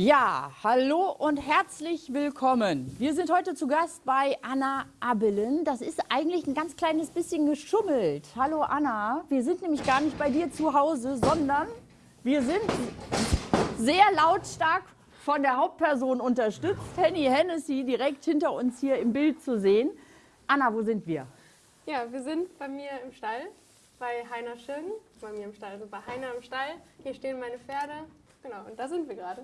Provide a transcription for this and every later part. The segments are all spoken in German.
Ja, hallo und herzlich willkommen. Wir sind heute zu Gast bei Anna Abelen. Das ist eigentlich ein ganz kleines bisschen geschummelt. Hallo Anna, wir sind nämlich gar nicht bei dir zu Hause, sondern wir sind sehr lautstark von der Hauptperson unterstützt. Henny Hennessy direkt hinter uns hier im Bild zu sehen. Anna, wo sind wir? Ja, wir sind bei mir im Stall, bei Heiner Schirgen. Bei mir im Stall, also bei Heiner im Stall. Hier stehen meine Pferde. Genau, und da sind wir gerade.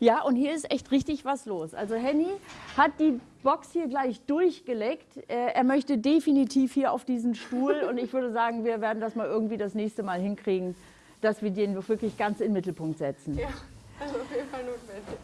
Ja, und hier ist echt richtig was los. Also Henny hat die Box hier gleich durchgeleckt. Äh, er möchte definitiv hier auf diesen Stuhl und ich würde sagen, wir werden das mal irgendwie das nächste Mal hinkriegen, dass wir den wirklich ganz in den Mittelpunkt setzen. Ja, also auf jeden Fall notwendig.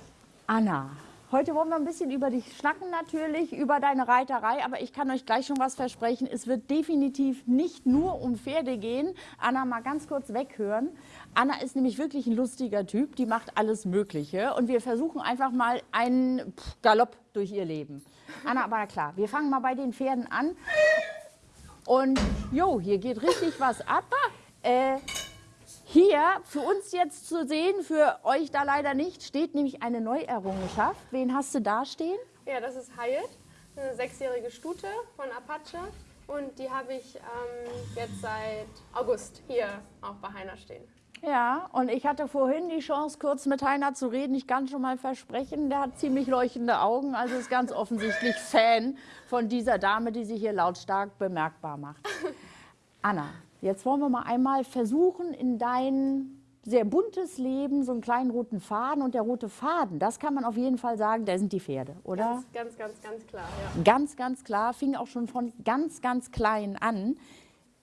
Anna, Heute wollen wir ein bisschen über dich schnacken natürlich, über deine Reiterei, aber ich kann euch gleich schon was versprechen. Es wird definitiv nicht nur um Pferde gehen. Anna, mal ganz kurz weghören. Anna ist nämlich wirklich ein lustiger Typ, die macht alles Mögliche und wir versuchen einfach mal einen Galopp durch ihr Leben. Anna, aber klar, wir fangen mal bei den Pferden an. Und jo, hier geht richtig was ab. Äh, hier für uns jetzt zu sehen, für euch da leider nicht, steht nämlich eine Neuerrungenschaft. Wen hast du da stehen? Ja, das ist Hyatt, eine sechsjährige Stute von Apache. Und die habe ich ähm, jetzt seit August hier auch bei Heiner stehen. Ja, und ich hatte vorhin die Chance, kurz mit Heiner zu reden. Ich kann schon mal versprechen, der hat ziemlich leuchtende Augen, also ist ganz offensichtlich Fan von dieser Dame, die sich hier lautstark bemerkbar macht. Anna, Jetzt wollen wir mal einmal versuchen, in dein sehr buntes Leben so einen kleinen roten Faden. Und der rote Faden, das kann man auf jeden Fall sagen, da sind die Pferde, oder? Ganz, ganz, ganz, ganz klar, ja. Ganz, ganz klar, fing auch schon von ganz, ganz klein an.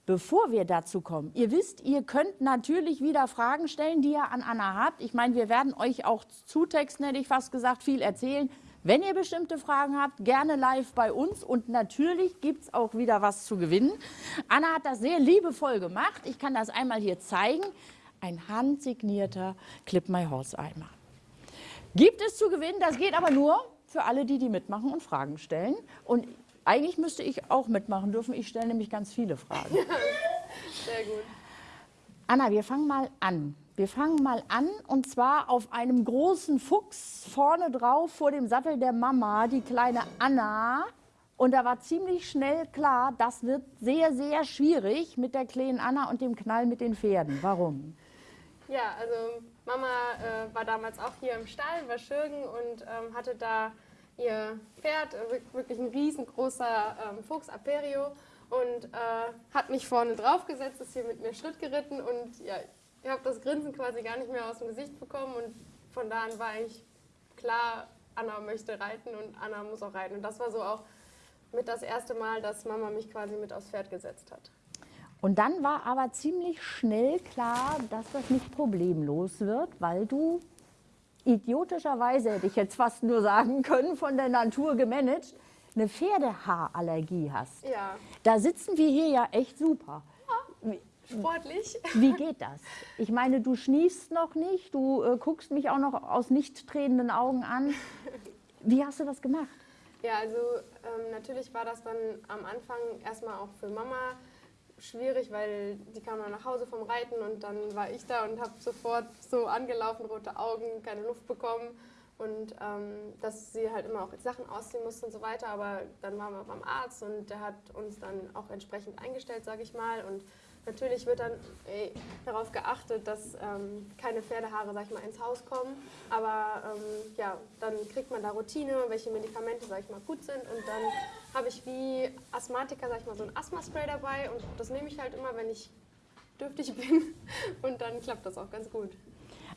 Bevor wir dazu kommen, ihr wisst, ihr könnt natürlich wieder Fragen stellen, die ihr an Anna habt. Ich meine, wir werden euch auch zutexten, hätte ich fast gesagt, viel erzählen. Wenn ihr bestimmte Fragen habt, gerne live bei uns und natürlich gibt es auch wieder was zu gewinnen. Anna hat das sehr liebevoll gemacht. Ich kann das einmal hier zeigen. Ein handsignierter Clip My Horse Eimer. Gibt es zu gewinnen, das geht aber nur für alle, die die mitmachen und Fragen stellen. Und eigentlich müsste ich auch mitmachen dürfen. Ich stelle nämlich ganz viele Fragen. Sehr gut. Anna, wir fangen mal an. Wir fangen mal an und zwar auf einem großen Fuchs vorne drauf vor dem Sattel der Mama, die kleine Anna. Und da war ziemlich schnell klar, das wird sehr, sehr schwierig mit der kleinen Anna und dem Knall mit den Pferden. Warum? Ja, also Mama äh, war damals auch hier im Stall, war Schürgen und ähm, hatte da ihr Pferd, äh, wirklich ein riesengroßer ähm, Fuchs, Aperio, und äh, hat mich vorne drauf gesetzt, ist hier mit mir Schritt geritten und ja, ich habe das Grinsen quasi gar nicht mehr aus dem Gesicht bekommen und von da an war eigentlich klar, Anna möchte reiten und Anna muss auch reiten. Und das war so auch mit das erste Mal, dass Mama mich quasi mit aufs Pferd gesetzt hat. Und dann war aber ziemlich schnell klar, dass das nicht problemlos wird, weil du idiotischerweise, hätte ich jetzt fast nur sagen können, von der Natur gemanagt, eine Pferdehaarallergie hast. Ja. Da sitzen wir hier ja echt super. Ja sportlich. Wie geht das? Ich meine, du schniefst noch nicht, du äh, guckst mich auch noch aus nicht tränenden Augen an. Wie hast du das gemacht? Ja, also ähm, natürlich war das dann am Anfang erstmal auch für Mama schwierig, weil die kam dann nach Hause vom Reiten und dann war ich da und habe sofort so angelaufen, rote Augen, keine Luft bekommen und ähm, dass sie halt immer auch Sachen ausziehen musste und so weiter. Aber dann waren wir beim Arzt und der hat uns dann auch entsprechend eingestellt, sage ich mal. Und Natürlich wird dann ey, darauf geachtet, dass ähm, keine Pferdehaare sag ich mal, ins Haus kommen, aber ähm, ja, dann kriegt man da Routine, welche Medikamente sag ich mal, gut sind. Und dann habe ich wie Asthmatiker sag ich mal, so ein Asthma-Spray dabei. Und das nehme ich halt immer, wenn ich dürftig bin. Und dann klappt das auch ganz gut.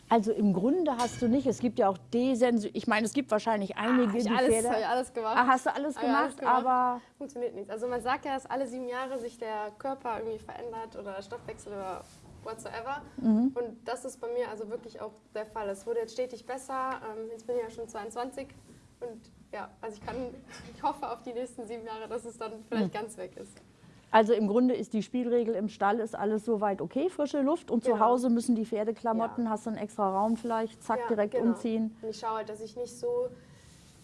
Also im Grunde hast du nicht, es gibt ja auch Desensor, ich meine, es gibt wahrscheinlich einige, ah, ich die alles, Pferde... Habe ich alles gemacht. Ah, hast du alles gemacht, alles gemacht, aber... Funktioniert nichts. Also man sagt ja, dass alle sieben Jahre sich der Körper irgendwie verändert oder Stoffwechsel oder whatsoever. Mhm. Und das ist bei mir also wirklich auch der Fall. Es wurde jetzt stetig besser. Ähm, jetzt bin ich ja schon 22 und ja, also ich kann, ich hoffe auf die nächsten sieben Jahre, dass es dann vielleicht mhm. ganz weg ist. Also im Grunde ist die Spielregel im Stall ist alles soweit okay, frische Luft und genau. zu Hause müssen die Pferdeklamotten, ja. hast du einen extra Raum vielleicht, zack, ja, direkt genau. umziehen. Und ich schaue halt, dass ich nicht so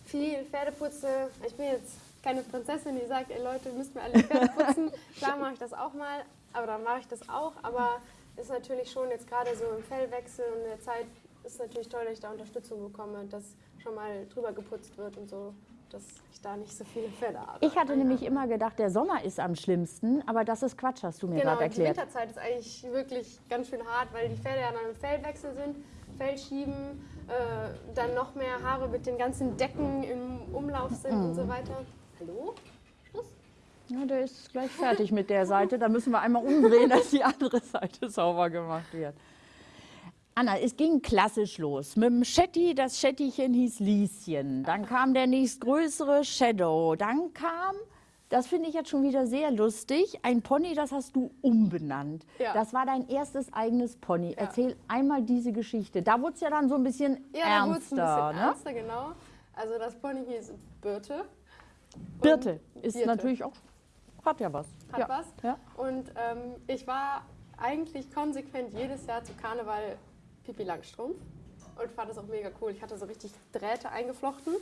viel Pferde putze. Ich bin jetzt keine Prinzessin, die sagt, ey Leute, müsst mir alle Pferde putzen. Klar mache ich das auch mal, aber dann mache ich das auch. Aber ist natürlich schon jetzt gerade so im Fellwechsel und in der Zeit ist natürlich toll, dass ich da Unterstützung bekomme, dass schon mal drüber geputzt wird und so, dass ich da nicht so viele Pferde habe. Ich hatte nämlich immer gedacht, der Sommer ist am schlimmsten, aber das ist Quatsch, hast du mir Genau, gerade die erklärt. Winterzeit ist eigentlich wirklich ganz schön hart, weil die Pferde ja dann im Feldwechsel sind, Feldschieben, äh, dann noch mehr Haare mit den ganzen Decken im Umlauf sind und Mhm. so weiter. Hallo? Schluss? Ja, der ist gleich fertig mit der Seite. Da müssen wir einmal umdrehen, dass die andere Seite sauber gemacht wird. Anna, es ging klassisch los. Mit dem Shetty, das Shettychen hieß Lieschen. Dann kam der nächstgrößere Shadow. Dann kam, das finde ich jetzt schon wieder sehr lustig, ein Pony, das hast du umbenannt. Ja. Das war dein erstes eigenes Pony. Erzähl einmal diese Geschichte. Da wurde es ja dann so ein bisschen Ja, da wurde es ein ernster. bisschen ne? ernster, genau. Also das Pony hieß Birte. Birte ist Birte. natürlich auch, hat ja was. Hat ja. was. Ja. Und ähm, ich war eigentlich konsequent jedes Jahr zu Karneval Pipi Langstrumpf und fand das auch mega cool. Ich hatte so richtig Drähte eingeflochten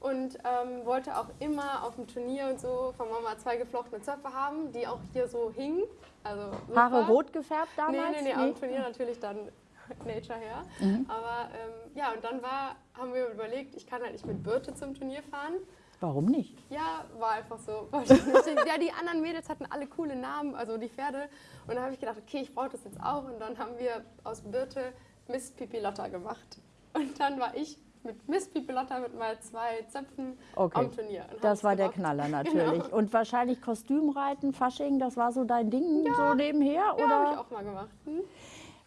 und ähm, wollte auch immer auf dem Turnier und so von Mama zwei geflochtene Zöpfe haben, die auch hier so hingen. Also super. Haare rot gefärbt damals? Nee, nee, nee, am Turnier natürlich dann Nature her. Mhm. Aber ähm, ja, und dann war, haben wir überlegt, ich kann halt nicht mit Birte zum Turnier fahren. Warum nicht? Ja, war einfach so. Ja, die anderen Mädels hatten alle coole Namen, also die Pferde. Und dann habe ich gedacht, okay, ich brauche das jetzt auch. Und dann haben wir aus Birte Miss Pipilotta gemacht. Und dann war ich mit Miss Pipilotta mit mal zwei Zöpfen Okay. am Turnier. Das war der gerockt. Knaller natürlich. Genau. Und wahrscheinlich Kostümreiten, Fasching, das war so dein Ding so nebenher? Ja, habe ich auch mal gemacht. Hm?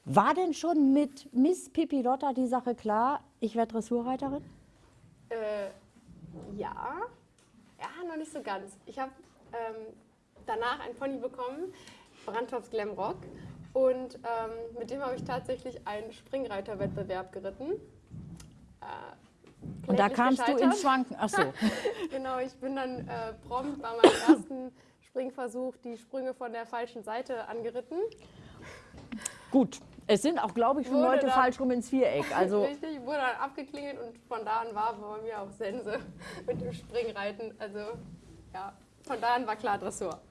war denn schon mit Miss Pippi Lotta die Sache klar, ich werde Dressurreiterin? Äh, ja. Ja, noch nicht so ganz. Ich habe ähm, danach ein Pony bekommen, Brandtops Glamrock. Und ähm, mit dem habe ich tatsächlich einen Springreiterwettbewerb geritten. Äh, Und da kamst du ins Schwanken. Ach so. Genau, ich bin dann äh, prompt bei meinem ersten Springversuch die Sprünge von der falschen Seite angeritten. Gut. Es sind auch, glaube ich, schon Wurde Leute dann- falsch rum ins Viereck. Also Richtig, wurde dann abgeklingelt und von da an war bei mir auch Sense mit dem Springreiten. Also ja, von da an war klar Dressur.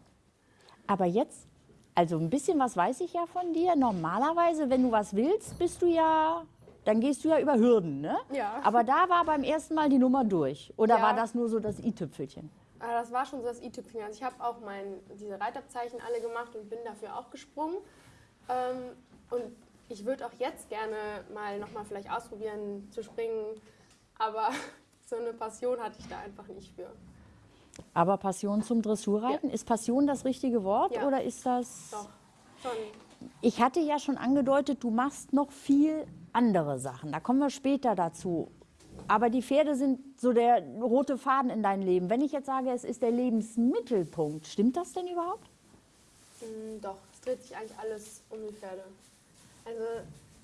Aber jetzt, also ein bisschen was weiß ich ja von dir. Normalerweise, wenn du was willst, bist du ja, dann gehst du ja über Hürden, ne? Ja. Aber da war beim ersten Mal die Nummer durch. Oder Ja. war das nur so das i-Tüpfelchen? Aber das war schon so das i-Tüpfchen. Also ich habe auch mein, diese Reitabzeichen alle gemacht und bin dafür auch gesprungen. Ähm, und ich würde auch jetzt gerne mal nochmal vielleicht ausprobieren zu springen. Aber so eine Passion hatte ich da einfach nicht für. Aber Passion zum Dressurreiten, ist Passion das richtige Wort Ja. oder ist das... Doch, schon. Ich hatte ja schon angedeutet, du machst noch viel andere Sachen. Da kommen wir später dazu. Aber die Pferde sind so der rote Faden in deinem Leben. Wenn ich jetzt sage, es ist der Lebensmittelpunkt, stimmt das denn überhaupt? Mm, Doch, es dreht sich eigentlich alles um die Pferde. Also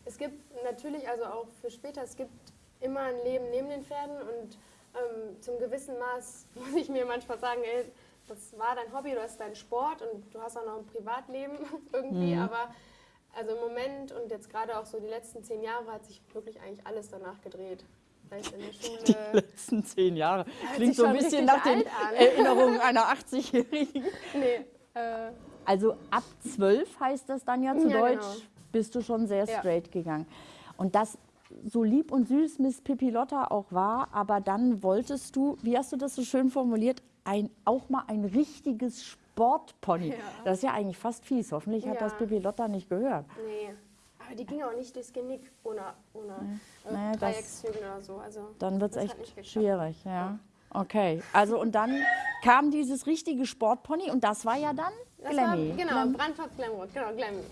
es gibt natürlich, also auch für später, es gibt immer ein Leben neben den Pferden und ähm, zum gewissen Maß muss ich mir manchmal sagen, ey, das war dein Hobby, du hast deinen Sport und du hast auch noch ein Privatleben irgendwie, aber also im Moment und jetzt gerade auch so die letzten zehn Jahre hat sich wirklich eigentlich alles danach gedreht. Es in der Schule, letzten zehn Jahre. sich schon richtig alt an. Erinnerungen einer 80-Jährigen. nee, äh, Also ab zwölf heißt das dann ja zu Ja, Deutsch, genau. bist du schon sehr Ja. straight gegangen. Und das so lieb und süß Miss Pippi Lotta auch war, aber dann wolltest du, wie hast du das so schön formuliert, ein, auch mal ein richtiges Sportpony. Ja. Das ist ja eigentlich fast fies. Hoffentlich hat Ja. das Pippi Lotta nicht gehört. Nee, aber die ging auch nicht durchs Genick ohne, ohne äh, Naja, das- Dreieckszügel oder so. Also, Dann wird es echt schwierig. Ja. Okay, also und dann kam dieses richtige Sportpony und das war ja dann Das war, Glammy. genau, Glam- Brandtopf Glamrock, genau, Glammy.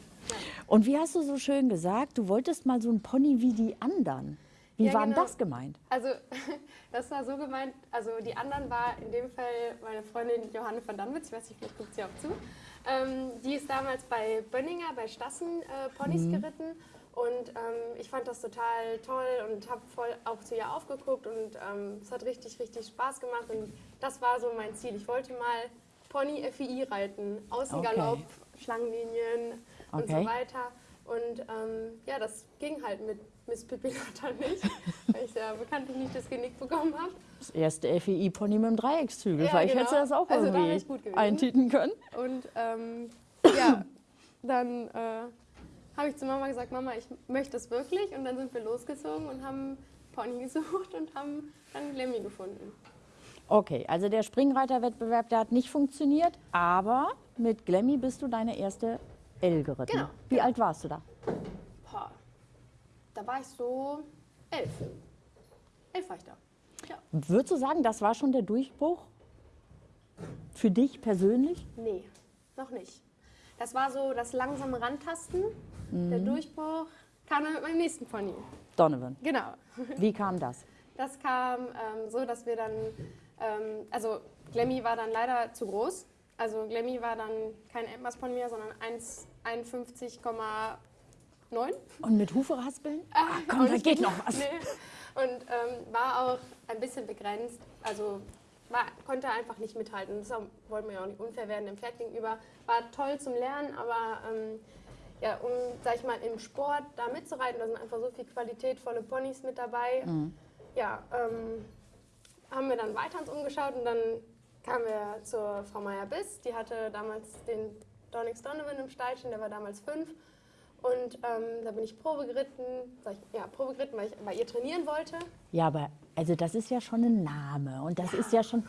Und wie hast du so schön gesagt, du wolltest mal so ein Pony wie die anderen. Wie Ja, war denn genau. das gemeint? Also, das war so gemeint, also die anderen war in dem Fall meine Freundin Johanne von Danwitz, ich weiß nicht, vielleicht guckt sie auch zu. Ähm, die ist damals bei Bönninger, bei Stassen äh, Ponys Mhm. geritten und ähm, ich fand das total toll und habe voll auch zu ihr aufgeguckt und ähm, es hat richtig, richtig Spaß gemacht und das war so mein Ziel. Ich wollte mal Pony FII reiten, Außengalopp, Okay. Schlangenlinien und Okay. so weiter. Und ähm, ja, das ging halt mit Miss Pippi Lotta nicht, weil ich ja bekanntlich nicht das Genick bekommen habe. Das erste FEI-Pony mit dem Dreieckszügel. Ja, Vielleicht genau. hättest du das auch Also da irgendwie gewesen. eintüten können. Und ähm, ja, dann äh, habe ich zu Mama gesagt, Mama, ich möchte das wirklich. Und dann sind wir losgezogen und haben Pony gesucht und haben dann Glemmy gefunden. Okay, also der Springreiterwettbewerb, der hat nicht funktioniert, aber mit Glemmy bist du deine erste L geritten. Genau, Wie alt warst du da? Boah, da war ich so elf. Elf war ich da. Ja. Würdest du sagen, das war schon der Durchbruch für dich persönlich? Nee, noch nicht. Das war so das langsame Rantasten. Der Durchbruch kam dann mit meinem nächsten Pony. Donovan. Genau. Wie kam das? Das kam ähm, so, dass wir dann, ähm, also Glemmy war dann leider zu groß. Also Glemmy war dann kein Endmasspony mehr, sondern 1,51,9. Und mit Hufe raspeln? Ah, komm, da geht noch was. Nee. Und ähm, war auch ein bisschen begrenzt. Also war, konnte einfach nicht mithalten. Deshalb wollten wir ja auch nicht unfair werden dem Pferd gegenüber. War toll zum Lernen, aber ähm, ja, um, sag ich mal, im Sport da mitzureiten, da sind einfach so viele qualitätvolle Ponys mit dabei. Ja, ähm, haben wir dann weiter uns umgeschaut und dann kamen wir zur Frau Meyer-Biss. Die hatte damals den Donix Donovan im Stallchen, der war damals fünf. Und ähm, da bin ich Probe geritten, ich, ja, Probe geritten, weil ich bei ihr trainieren wollte. Ja, aber also das ist ja schon ein Name und das ist ja schon.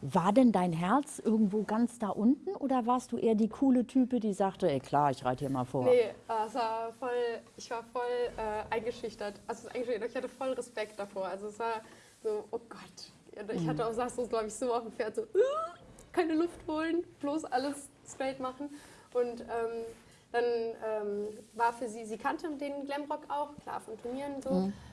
War denn dein Herz irgendwo ganz da unten oder warst du eher die coole Type, die sagte, ey klar, ich reite hier mal vor? Nee, es war voll, ich war voll äh, eingeschüchtert. Also eingeschüchtert. ich hatte voll Respekt davor. Also es war so, oh Gott. Ich hatte auch, saß so, glaube ich, so auf dem Pferd, so, "Uh, keine Luft holen, bloß alles straight machen. Und ähm, dann ähm, war für sie, sie kannte den Glamrock auch, klar, von Turnieren so.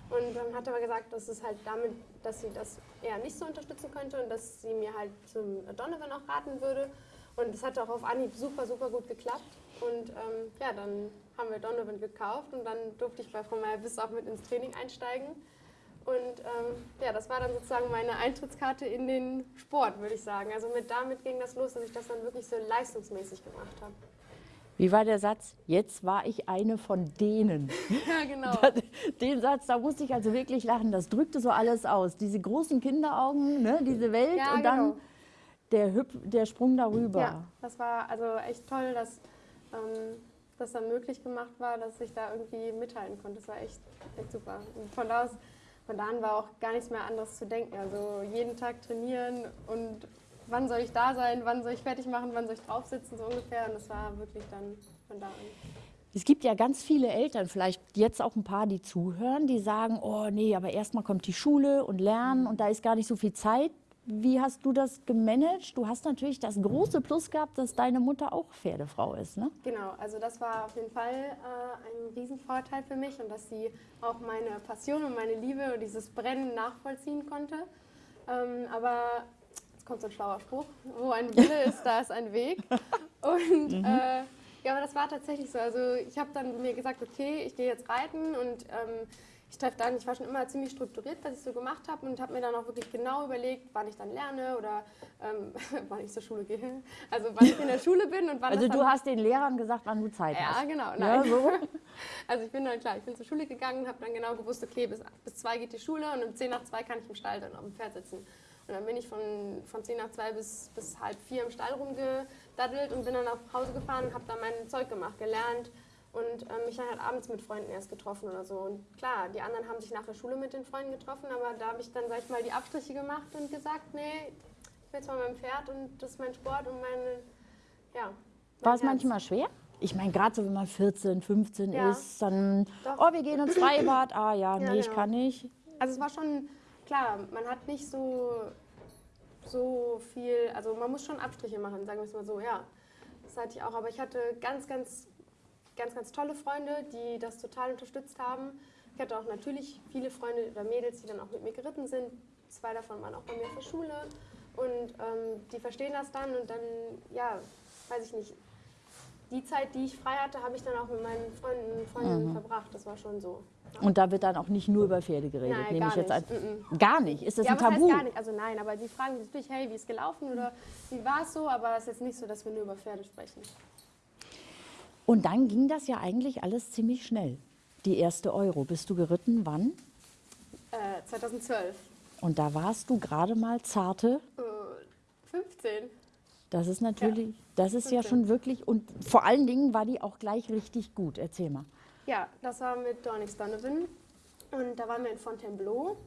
Und dann hat aber gesagt, dass es halt damit, dass sie das eher nicht so unterstützen könnte und dass sie mir halt zum Donovan auch raten würde. Und es hat auch auf Anhieb super, super gut geklappt. Und ähm, ja, dann haben wir Donovan gekauft und dann durfte ich bei Frau Meyer bis auch mit ins Training einsteigen. Und ähm, ja, das war dann sozusagen meine Eintrittskarte in den Sport, würde ich sagen. Also mit damit ging das los, dass ich das dann wirklich so leistungsmäßig gemacht habe. Wie war der Satz? Jetzt war ich eine von denen. Ja, genau. Den Satz, da musste ich also wirklich lachen. Das drückte so alles aus. Diese großen Kinderaugen, ne, diese Welt Ja, und dann genau. der, Hüp der Sprung darüber. Ja, das war also echt toll, dass ähm, das dann möglich gemacht war, dass ich da irgendwie mithalten konnte. Das war echt, echt super. Und von da, aus, von da an war auch gar nichts mehr anderes zu denken. Also jeden Tag trainieren und wann soll ich da sein, wann soll ich fertig machen, wann soll ich drauf sitzen, so ungefähr. Und das war wirklich dann von da an. Es gibt ja ganz viele Eltern, vielleicht jetzt auch ein paar, die zuhören, die sagen, oh nee, aber erstmal kommt die Schule und Lernen und da ist gar nicht so viel Zeit. Wie hast du das gemanagt? Du hast natürlich das große Plus gehabt, dass deine Mutter auch Pferdefrau ist, ne? Genau, also das war auf jeden Fall äh, ein Riesenvorteil für mich und dass sie auch meine Passion und meine Liebe und dieses Brennen nachvollziehen konnte. Ähm, aber jetzt kommt so ein schlauer Spruch, wo ein Wille ist, da ist ein Weg. Und äh, ja, aber das war tatsächlich so. Also ich habe dann mir gesagt, okay, ich gehe jetzt reiten und ähm, ich treffe dann, ich war schon immer ziemlich strukturiert, was ich so gemacht habe und habe mir dann auch wirklich genau überlegt, wann ich dann lerne oder ähm, wann ich zur Schule gehe. Also wann ich in der Schule bin und wann Also du hast den Lehrern gesagt, wann du Zeit ja, hast. genau. Ja, Nein. so. Also ich bin dann klar, ich bin zur Schule gegangen und habe dann genau gewusst, okay, bis, bis zwei geht die Schule und um 10 nach zwei kann ich im Stall dann auf dem Pferd sitzen. Und dann bin ich von, von 10 nach zwei bis, bis halb vier im Stall rumgedaddelt und bin dann nach Hause gefahren und habe dann mein Zeug gemacht, gelernt und ähm, mich dann halt abends mit Freunden erst getroffen oder so. Und klar, die anderen haben sich nach der Schule mit den Freunden getroffen, aber da habe ich dann, sag ich mal, die Abstriche gemacht und gesagt, nee, ich bin jetzt mal mein Pferd und das ist mein Sport und meine, ja. War mein es Herz. manchmal schwer? Ich meine, gerade so, wenn man 14, 15 Ja. ist, dann, Doch. oh, wir gehen ins Freibad. Ah ja, Ja, nee, ich genau. kann nicht. Also es war schon, klar, man hat nicht so, so viel, also man muss schon Abstriche machen, sagen wir es mal so, ja. Das hatte ich auch, aber ich hatte ganz, ganz, ganz, ganz tolle Freunde, die das total unterstützt haben. Ich hatte auch natürlich viele Freunde oder Mädels, die dann auch mit mir geritten sind. Zwei davon waren auch bei mir auf der Schule und ähm, die verstehen das dann und dann, ja, weiß ich nicht. Die Zeit, die ich frei hatte, habe ich dann auch mit meinen Freunden und Freundinnen verbracht. Das war schon so. Und da wird dann auch nicht nur über Pferde geredet, Nein, nehme gar ich jetzt nicht. an. Gar nicht. Ist das ja, ein Tabu? heißt gar nicht? Also nein, aber die fragen sich natürlich, hey, wie ist gelaufen oder wie war es so? Aber es ist jetzt nicht so, dass wir nur über Pferde sprechen. Und dann ging das ja eigentlich alles ziemlich schnell. Die erste Euro. Bist du geritten? Wann? Äh, 2012. Und da warst du gerade mal zarte. Äh, 15. Das ist natürlich, das ist ja schon wirklich, und vor allen Dingen war die auch gleich richtig gut. Erzähl mal. Ja, das war mit Dornix Donovan und da waren wir in Fontainebleau.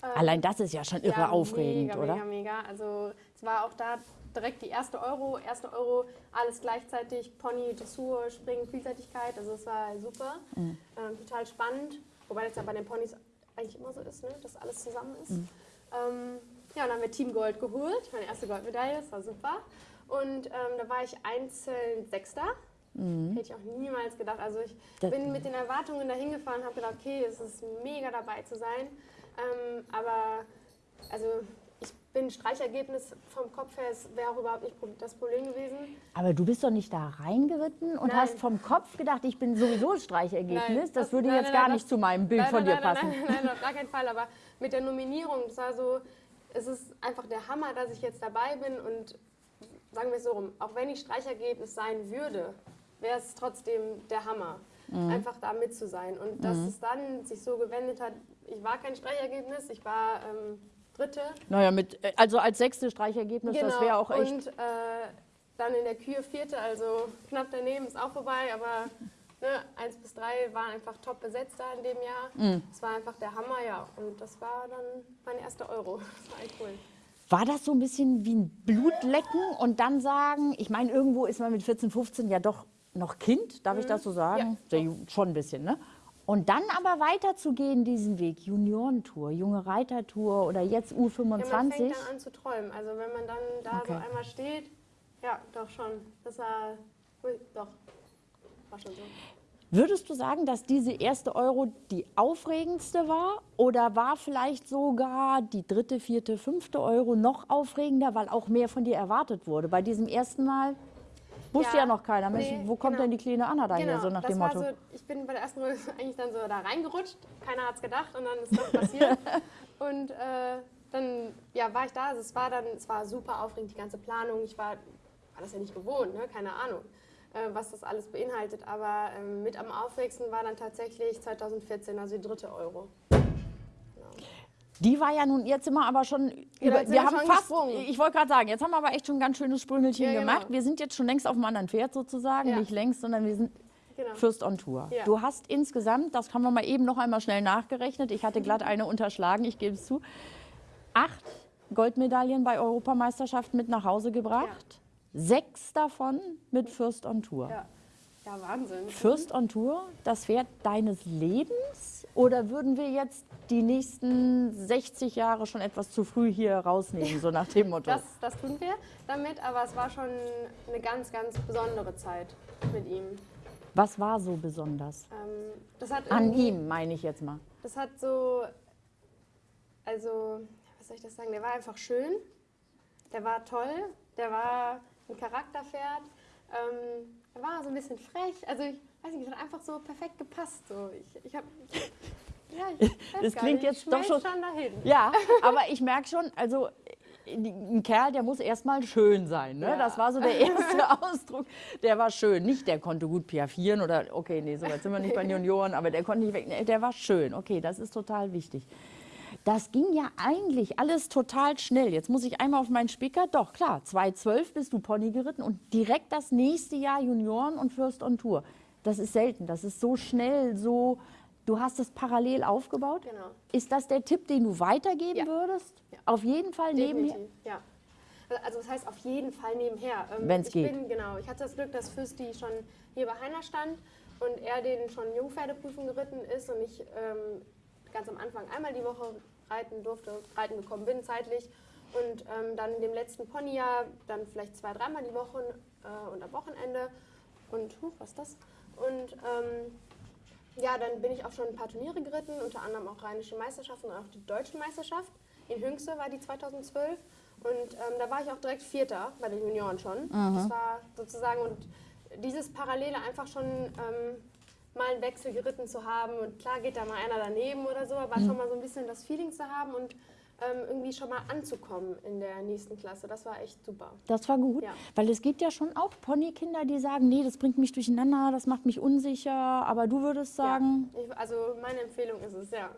Allein das ist ja schon irre ja, aufregend, mega, oder? Mega, mega. Also es war auch da direkt die erste Euro, erste Euro, alles gleichzeitig, Pony, Dressur, Springen, Vielseitigkeit. Also es war super, Mhm. ähm, total spannend. Wobei das ja bei den Ponys eigentlich immer so ist, ne? dass alles zusammen ist. Mhm. Ähm, ja, dann haben wir Team Gold geholt, meine erste Goldmedaille, das war super. Und ähm, da war ich einzeln Sechster. Hätte ich auch niemals gedacht. Also ich Mhm. Das- bin mit den Erwartungen dahin gefahren und habe gedacht, okay, es ist mega dabei zu sein. Ähm, aber also bin Streichergebnis vom Kopf her, wäre auch überhaupt nicht das Problem gewesen. Aber du bist doch nicht da reingeritten und Nein. hast vom Kopf gedacht, ich bin sowieso Streichergebnis. Nein, das, das- würde nein, jetzt nein, gar nein, nicht das- zu meinem Bild Nein, von nein, dir nein, passen. Nein, nein, nein, auf gar keinen Fall. Aber mit der Nominierung, das war so, es ist einfach der Hammer, dass ich jetzt dabei bin und sagen wir es so rum, auch wenn ich Streichergebnis sein würde, wäre es trotzdem der Hammer, Mhm. einfach da mit zu sein. Und dass es dann sich so gewendet hat, ich war kein Streichergebnis, ich war ähm, Dritte. Naja, mit, äh, also als sechste Streichergebnis, das wäre auch echt. Und äh, dann in der Kühe Vierte, also knapp daneben ist auch vorbei, aber ne, eins bis drei waren einfach top besetzt da in dem Jahr. Mhm. Es war einfach der Hammer, ja. Und das war dann mein erster Euro. Das war echt cool. War das so ein bisschen wie ein Blutlecken und dann sagen, ich meine, irgendwo ist man mit 14, 15 ja doch noch Kind, darf ich das so sagen? Mhm. Ja, schon ein bisschen, ne? Und dann aber weiterzugehen diesen Weg, Juniorentour, junge Reitertour oder jetzt Ja, man U25. fängt dann an zu träumen. Also wenn man dann da Okay. so einmal steht, ja, doch schon. Das war, doch, war schon so. Würdest du sagen, dass diese erste Euro die aufregendste war? Oder war vielleicht sogar die dritte, vierte, fünfte Euro noch aufregender, weil auch mehr von dir erwartet wurde? Bei diesem ersten Mal wusste ja, Ja, noch keiner, Mensch, nee, wo kommt genau. denn die kleine Anna daher, Genau, so nach das dem war Motto. so, ich bin bei der ersten Runde eigentlich dann so da reingerutscht, keiner hat es gedacht und dann ist das passiert. und äh, dann ja, war ich da, also es war dann, es war super aufregend, die ganze Planung, ich war, war das ja nicht gewohnt, ne? keine Ahnung, äh, was das alles beinhaltet, aber ähm, mit am aufregendsten war dann tatsächlich 2014, also die dritte Euro. Die war ja nun jetzt immer aber schon, Ja, über, sind wir wir haben schon fast, gesprungen. ich wollte gerade sagen, jetzt haben wir aber echt schon ein ganz schönes Sprüngelchen Ja, genau. gemacht. Wir sind jetzt schon längst auf einem anderen Pferd sozusagen, Ja. nicht längst, sondern wir sind Genau. First on Tour. Du hast insgesamt, das haben wir mal eben noch einmal schnell nachgerechnet, ich hatte glatt eine unterschlagen, ich gebe es zu, acht Goldmedaillen bei Europameisterschaften mit nach Hause gebracht. Sechs davon mit First on Tour. Ja. Wahnsinn. First on Tour, das Pferd deines Lebens? Oder würden wir jetzt die nächsten 60 Jahre schon etwas zu früh hier rausnehmen, so nach dem Motto? Das, das tun wir damit, aber es war schon eine ganz, ganz besondere Zeit mit ihm. Was war so besonders? Ähm, das hat An ihm, meine ich jetzt mal. Das hat so, also, was soll ich das sagen, der war einfach schön, der war toll, der war ein Charakterpferd, ähm, war so ein bisschen frech, also ich weiß nicht, es hat einfach so perfekt gepasst. So. Ich, ich hab, ja, ich Das klingt nicht, jetzt doch schon- schon dahin. Ja, aber ich merke schon, also ein Kerl, der muss erstmal schön sein. Ne? Ja. Das war so der erste Ausdruck. Der war schön. Nicht, der konnte gut piaffieren oder, okay, nee, so weit sind wir nicht bei den Junioren, aber der konnte nicht weg. Nee, der war schön. Okay, das ist total wichtig. Das ging ja eigentlich alles total schnell. Jetzt muss ich einmal auf meinen Spicker. Doch, klar, 2012 bist du Pony geritten und direkt das nächste Jahr Junioren und First on Tour. Das ist selten. Das ist so schnell, so. Du hast es parallel aufgebaut. Genau. Ist das der Tipp, den du weitergeben Ja. würdest? Ja. Auf jeden Fall nebenher. Definitiv, ja. Also das heißt auf jeden Fall nebenher. Ähm, Wenn's ich geht. Bin, genau, ich hatte das Glück, dass Fürsti schon hier bei Heiner stand und er den schon Jungpferdeprüfung geritten ist und ich ähm, ganz am Anfang einmal die Woche reiten durfte, reiten gekommen bin zeitlich und ähm, dann in dem letzten Ponyjahr dann vielleicht zwei, dreimal die Woche äh, und am Wochenende und huch, was ist das? Und ähm, ja, dann bin ich auch schon ein paar Turniere geritten, unter anderem auch Rheinische Meisterschaften und auch die Deutsche Meisterschaft. In Hüngste war die 2012 und ähm, da war ich auch direkt Vierter bei den Junioren schon. Das war sozusagen und dieses Parallele einfach schon ähm, mal einen Wechsel geritten zu haben und klar geht da mal einer daneben oder so, aber schon mal so ein bisschen das Feeling zu haben und ähm, irgendwie schon mal anzukommen in der nächsten Klasse. Das war echt super. Das war gut, Ja. weil es gibt ja schon auch Ponykinder, die sagen, nee, das bringt mich durcheinander, das macht mich unsicher. Aber du würdest sagen, Ja, ich, also meine Empfehlung ist es, ja.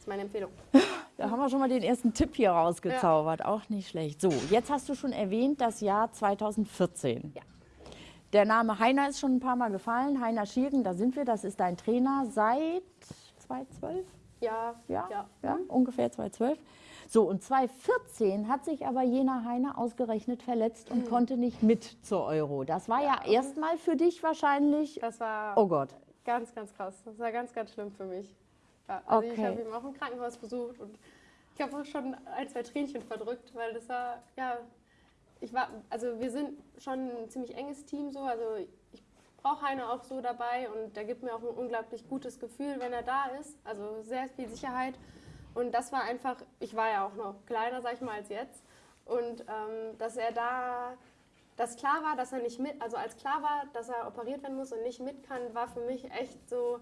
Es meine Empfehlung. Da haben wir schon mal den ersten Tipp hier rausgezaubert. Auch nicht schlecht. So, jetzt hast du schon erwähnt das Jahr 2014. Ja. Der Name Heiner ist schon ein paar Mal gefallen. Heiner Schirgen, da sind wir. Das ist dein Trainer seit 2012? Ja, Ja, ja. ja. ungefähr 2012. So, und 2014 hat sich aber jener Heiner ausgerechnet verletzt und konnte nicht mit zur Euro. Das war ja, erstmal für dich wahrscheinlich, Das war oh Gott. ganz, ganz krass. Das war ganz, ganz schlimm für mich. Ja, also ich Okay. habe ihn auch im Krankenhaus besucht und ich habe auch schon ein, zwei Tränchen verdrückt, weil das war, ja, ich war, also wir sind schon ein ziemlich enges Team so, also ich brauche Heiner auch so dabei und der gibt mir auch ein unglaublich gutes Gefühl, wenn er da ist, also sehr viel Sicherheit und das war einfach, ich war ja auch noch kleiner, sag ich mal, als jetzt und ähm, dass er da, dass klar war, dass er nicht mit, also als klar war, dass er operiert werden muss und nicht mit kann, war für mich echt so,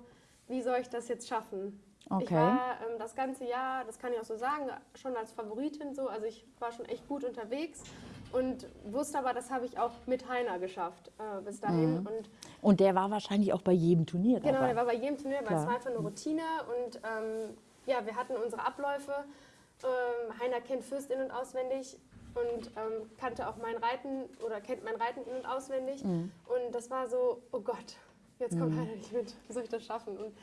wie soll ich das jetzt schaffen? Ich Okay. war ähm, das ganze Jahr, das kann ich auch so sagen, schon als Favoritin so. Also ich war schon echt gut unterwegs und wusste aber, das habe ich auch mit Heiner geschafft äh, bis dahin. Und Und der war wahrscheinlich auch bei jedem Turnier genau, dabei. der war bei jedem Turnier, weil es war einfach eine Routine und ähm, ja, wir hatten unsere Abläufe. Ähm, Heiner kennt Fürst in- und auswendig und ähm, kannte auch mein Reiten oder kennt mein Reiten in- und auswendig. Mhm. Und das war so, oh Gott, jetzt kommt Heiner nicht mit, wie soll ich das schaffen? Und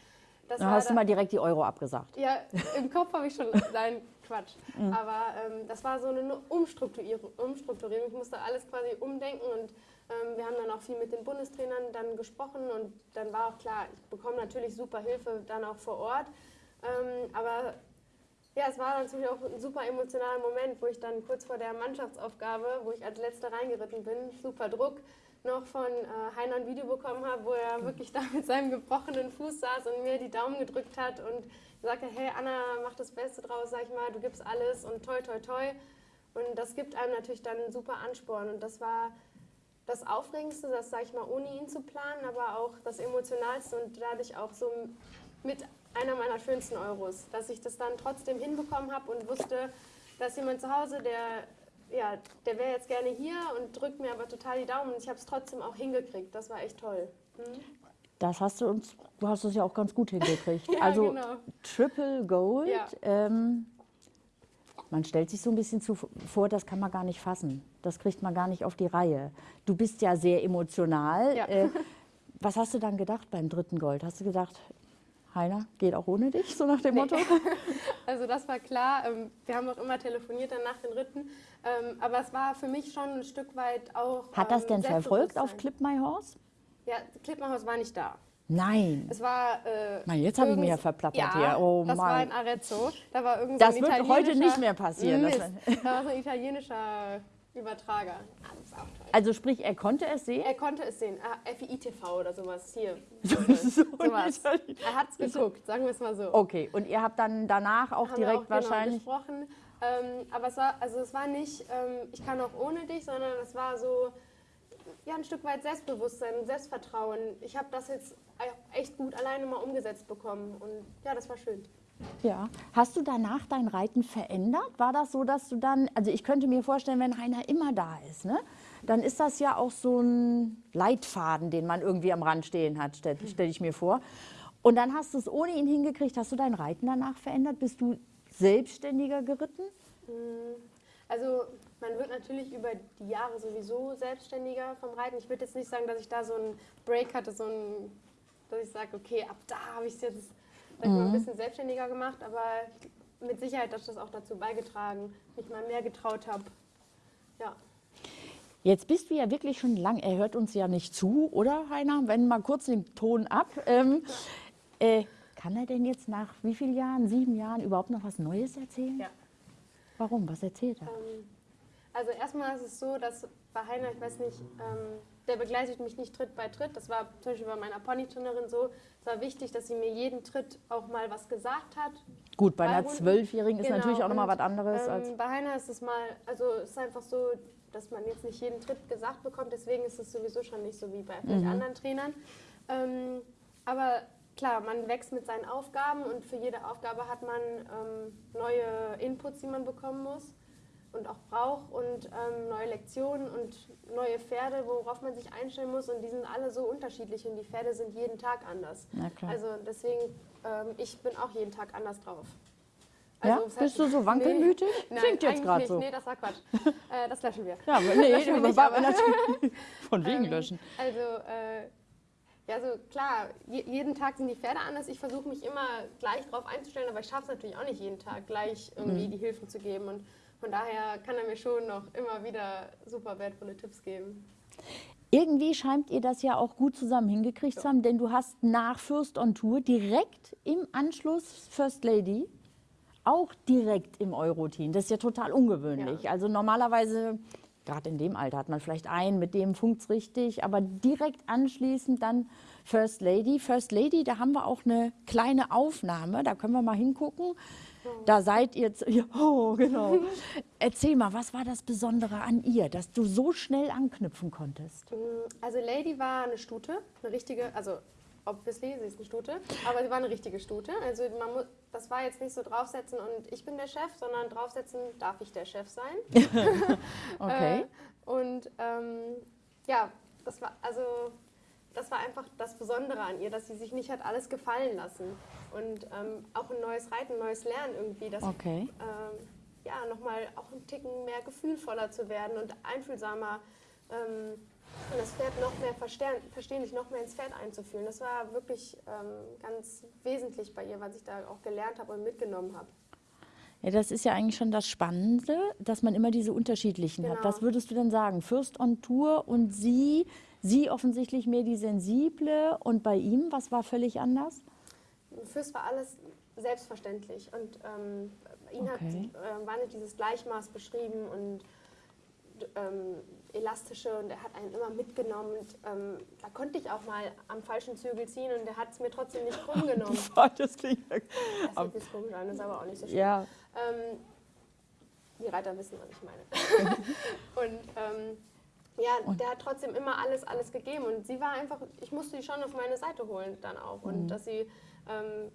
das Dann war hast du da- mal direkt die Euro abgesagt. ja, im Kopf habe ich schon, nein, Quatsch. Mhm. Aber ähm, das war so eine Umstrukturierung, Umstrukturierung. Ich musste alles quasi umdenken und ähm, wir haben dann auch viel mit den Bundestrainern dann gesprochen und dann war auch klar, ich bekomme natürlich super Hilfe dann auch vor Ort. Ähm, aber ja, es war natürlich auch ein super emotionaler Moment, wo ich dann kurz vor der Mannschaftsaufgabe, wo ich als Letzte reingeritten bin, super Druck, noch von äh, Heiner ein Video bekommen habe, wo er wirklich da mit seinem gebrochenen Fuß saß und mir die Daumen gedrückt hat und hat, hey Anna, mach das Beste draus, sag ich mal, du gibst alles und toi, toi, toi. Und das gibt einem natürlich dann super Ansporn und das war das Aufregendste, das sage ich mal, ohne ihn zu planen, aber auch das Emotionalste und dadurch auch so mit einer meiner schönsten Euros, dass ich das dann trotzdem hinbekommen habe und wusste, dass jemand zu Hause, der ja, der wäre jetzt gerne hier und drückt mir aber total die Daumen und ich habe es trotzdem auch hingekriegt. Das war echt toll. Mhm. Das hast du uns, du hast es ja auch ganz gut hingekriegt. Ja, also genau. Triple Gold. Ja. Ähm, man stellt sich so ein bisschen zu, vor, das kann man gar nicht fassen. Das kriegt man gar nicht auf die Reihe. Du bist ja sehr emotional. Ja. Äh, was hast du dann gedacht beim dritten Gold? Hast du gedacht, Heiner, geht auch ohne dich, so nach dem Motto? Also das war klar. Ähm, Wir haben auch immer telefoniert dann nach den Ritten. Ähm, Aber es war für mich schon ein Stück weit auch. Hat das ähm, denn verfolgt auf. Clip My Horse? Ja, Klippmannhaus war nicht da. Nein. Es war. Äh, Mann, jetzt habe ich mich ja verplappert ja, hier. Oh das war Mann. in Arezzo. Da war irgend Das so ein wird heute nicht mehr passieren. Das- Mist. Da war so ein italienischer Übertrager. Ah, das. Also sprich, er konnte es sehen? Er konnte es sehen. Ah, FII-TV oder sowas. Hier. So sowas. Er hat es geguckt, sagen wir es mal so. Okay, und ihr habt dann danach auch Haben wir direkt auch, genau, wahrscheinlich... gesprochen. Ähm, aber es war, also es war nicht, ähm, ich kann auch ohne dich, sondern es war so ja, ein Stück weit Selbstbewusstsein, Selbstvertrauen. Ich habe das jetzt echt gut alleine mal umgesetzt bekommen und ja, das war schön. Ja. Hast du danach dein Reiten verändert? War das so, dass du dann, also ich könnte mir vorstellen, wenn Heiner immer da ist, ne, dann ist das ja auch so ein Leitfaden, den man irgendwie am Rand stehen hat, stelle stell ich mir vor. Und dann hast du es ohne ihn hingekriegt. Hast du dein Reiten danach verändert? Bist du selbstständiger geritten? Also man wird natürlich über die Jahre sowieso selbstständiger vom Reiten. Ich würde jetzt nicht sagen, dass ich da so einen Break hatte, so ein, dass ich sage, okay, ab da habe ich es jetzt sag mal, ein bisschen selbstständiger gemacht, aber mit Sicherheit hat das auch dazu beigetragen, mich mal mehr getraut habe. Ja. Jetzt bist du ja wirklich schon lang, er hört uns ja nicht zu, oder Heiner? Wenn mal kurz den Ton ab. Ähm, äh, kann er denn jetzt nach wie vielen Jahren, sieben Jahren, überhaupt noch was Neues erzählen? Ja. Warum? Was erzählt er? Ähm, Also erstmal ist es so, dass bei Heiner, ich weiß nicht, ähm, der begleitet mich nicht Tritt bei Tritt. Das war zum Beispiel bei meiner Ponyturnerin so. Es war wichtig, dass sie mir jeden Tritt auch mal was gesagt hat. Gut, bei bei einer Zwölfjährigen ist Genau, natürlich auch nochmal was anderes als. Ähm, bei Heiner ist es mal, also es ist einfach so, dass man jetzt nicht jeden Tritt gesagt bekommt. Deswegen ist es sowieso schon nicht so wie bei vielleicht anderen Trainern. Ähm, aber klar, man wächst mit seinen Aufgaben und für jede Aufgabe hat man ähm, neue Inputs, die man bekommen muss und auch braucht und ähm, neue Lektionen und neue Pferde, worauf man sich einstellen muss. Und die sind alle so unterschiedlich und die Pferde sind jeden Tag anders. Also deswegen, ähm, ich bin auch jeden Tag anders drauf. Ja? Also, es Bist du so wankelmütig? Nee, Klingt jetzt eigentlich gerade so. Nee, das war Quatsch. äh, das löschen wir. Ja, aber nee, Löschen wir nicht, aber- natürlich von wegen Ähm, löschen. Also, äh, ja, so klar, je, jeden Tag sind die Pferde anders. Ich versuche mich immer gleich drauf einzustellen, aber ich schaffe es natürlich auch nicht jeden Tag gleich Mhm. irgendwie die Hilfen zu geben. Und von daher kann er mir schon noch immer wieder super wertvolle Tipps geben. Irgendwie scheint ihr das ja auch gut zusammen hingekriegt zu haben, denn du hast nach First on Tour direkt im Anschluss First Lady auch direkt im Euroteam. Das ist ja total ungewöhnlich. Ja. Also normalerweise, gerade in dem Alter, hat man vielleicht einen, mit dem funkt es richtig, aber direkt anschließend dann First Lady. First Lady, da haben wir auch eine kleine Aufnahme, da können wir mal hingucken. Da seid ihr, ja, oh genau. Erzähl mal, was war das Besondere an ihr, dass du so schnell anknüpfen konntest? Also Lady war eine Stute, eine richtige, also obviously, sie ist eine Stute, aber sie war eine richtige Stute. Also man muss, das war jetzt nicht so draufsetzen und ich bin der Chef, sondern draufsetzen darf ich der Chef sein. Okay. Äh, und ähm, ja, das war also das war einfach das Besondere an ihr, dass sie sich nicht hat alles gefallen lassen und ähm, auch ein neues Reiten, ein neues Lernen irgendwie, dass Okay. ähm, ja nochmal auch ein Ticken mehr gefühlvoller zu werden und einfühlsamer ähm, und das Pferd noch mehr verstehen, verstehen, sich noch mehr ins Pferd einzufühlen. Das war wirklich ähm, ganz wesentlich bei ihr, was ich da auch gelernt habe und mitgenommen habe. Ja, das ist ja eigentlich schon das Spannende, dass man immer diese unterschiedlichen hat. Genau. Was würdest du denn sagen? First on Tour und sie, sie offensichtlich mehr die sensible und bei ihm, was war völlig anders? Fürs war alles selbstverständlich und ähm, ihn hat Okay. äh, war nicht dieses Gleichmaß beschrieben und ähm, elastische und er hat einen immer mitgenommen und ähm, da konnte ich auch mal am falschen Zügel ziehen und er hat es mir trotzdem nicht krumm genommen. Das klingt ja. Das hört sich komisch an, ist aber auch nicht so schlimm. ja. Ähm, die Reiter wissen, was ich meine. und ähm, ja, der hat trotzdem immer alles, alles gegeben. Und sie war einfach, ich musste die schon auf meine Seite holen dann auch. Mhm. Und dass sie, ähm,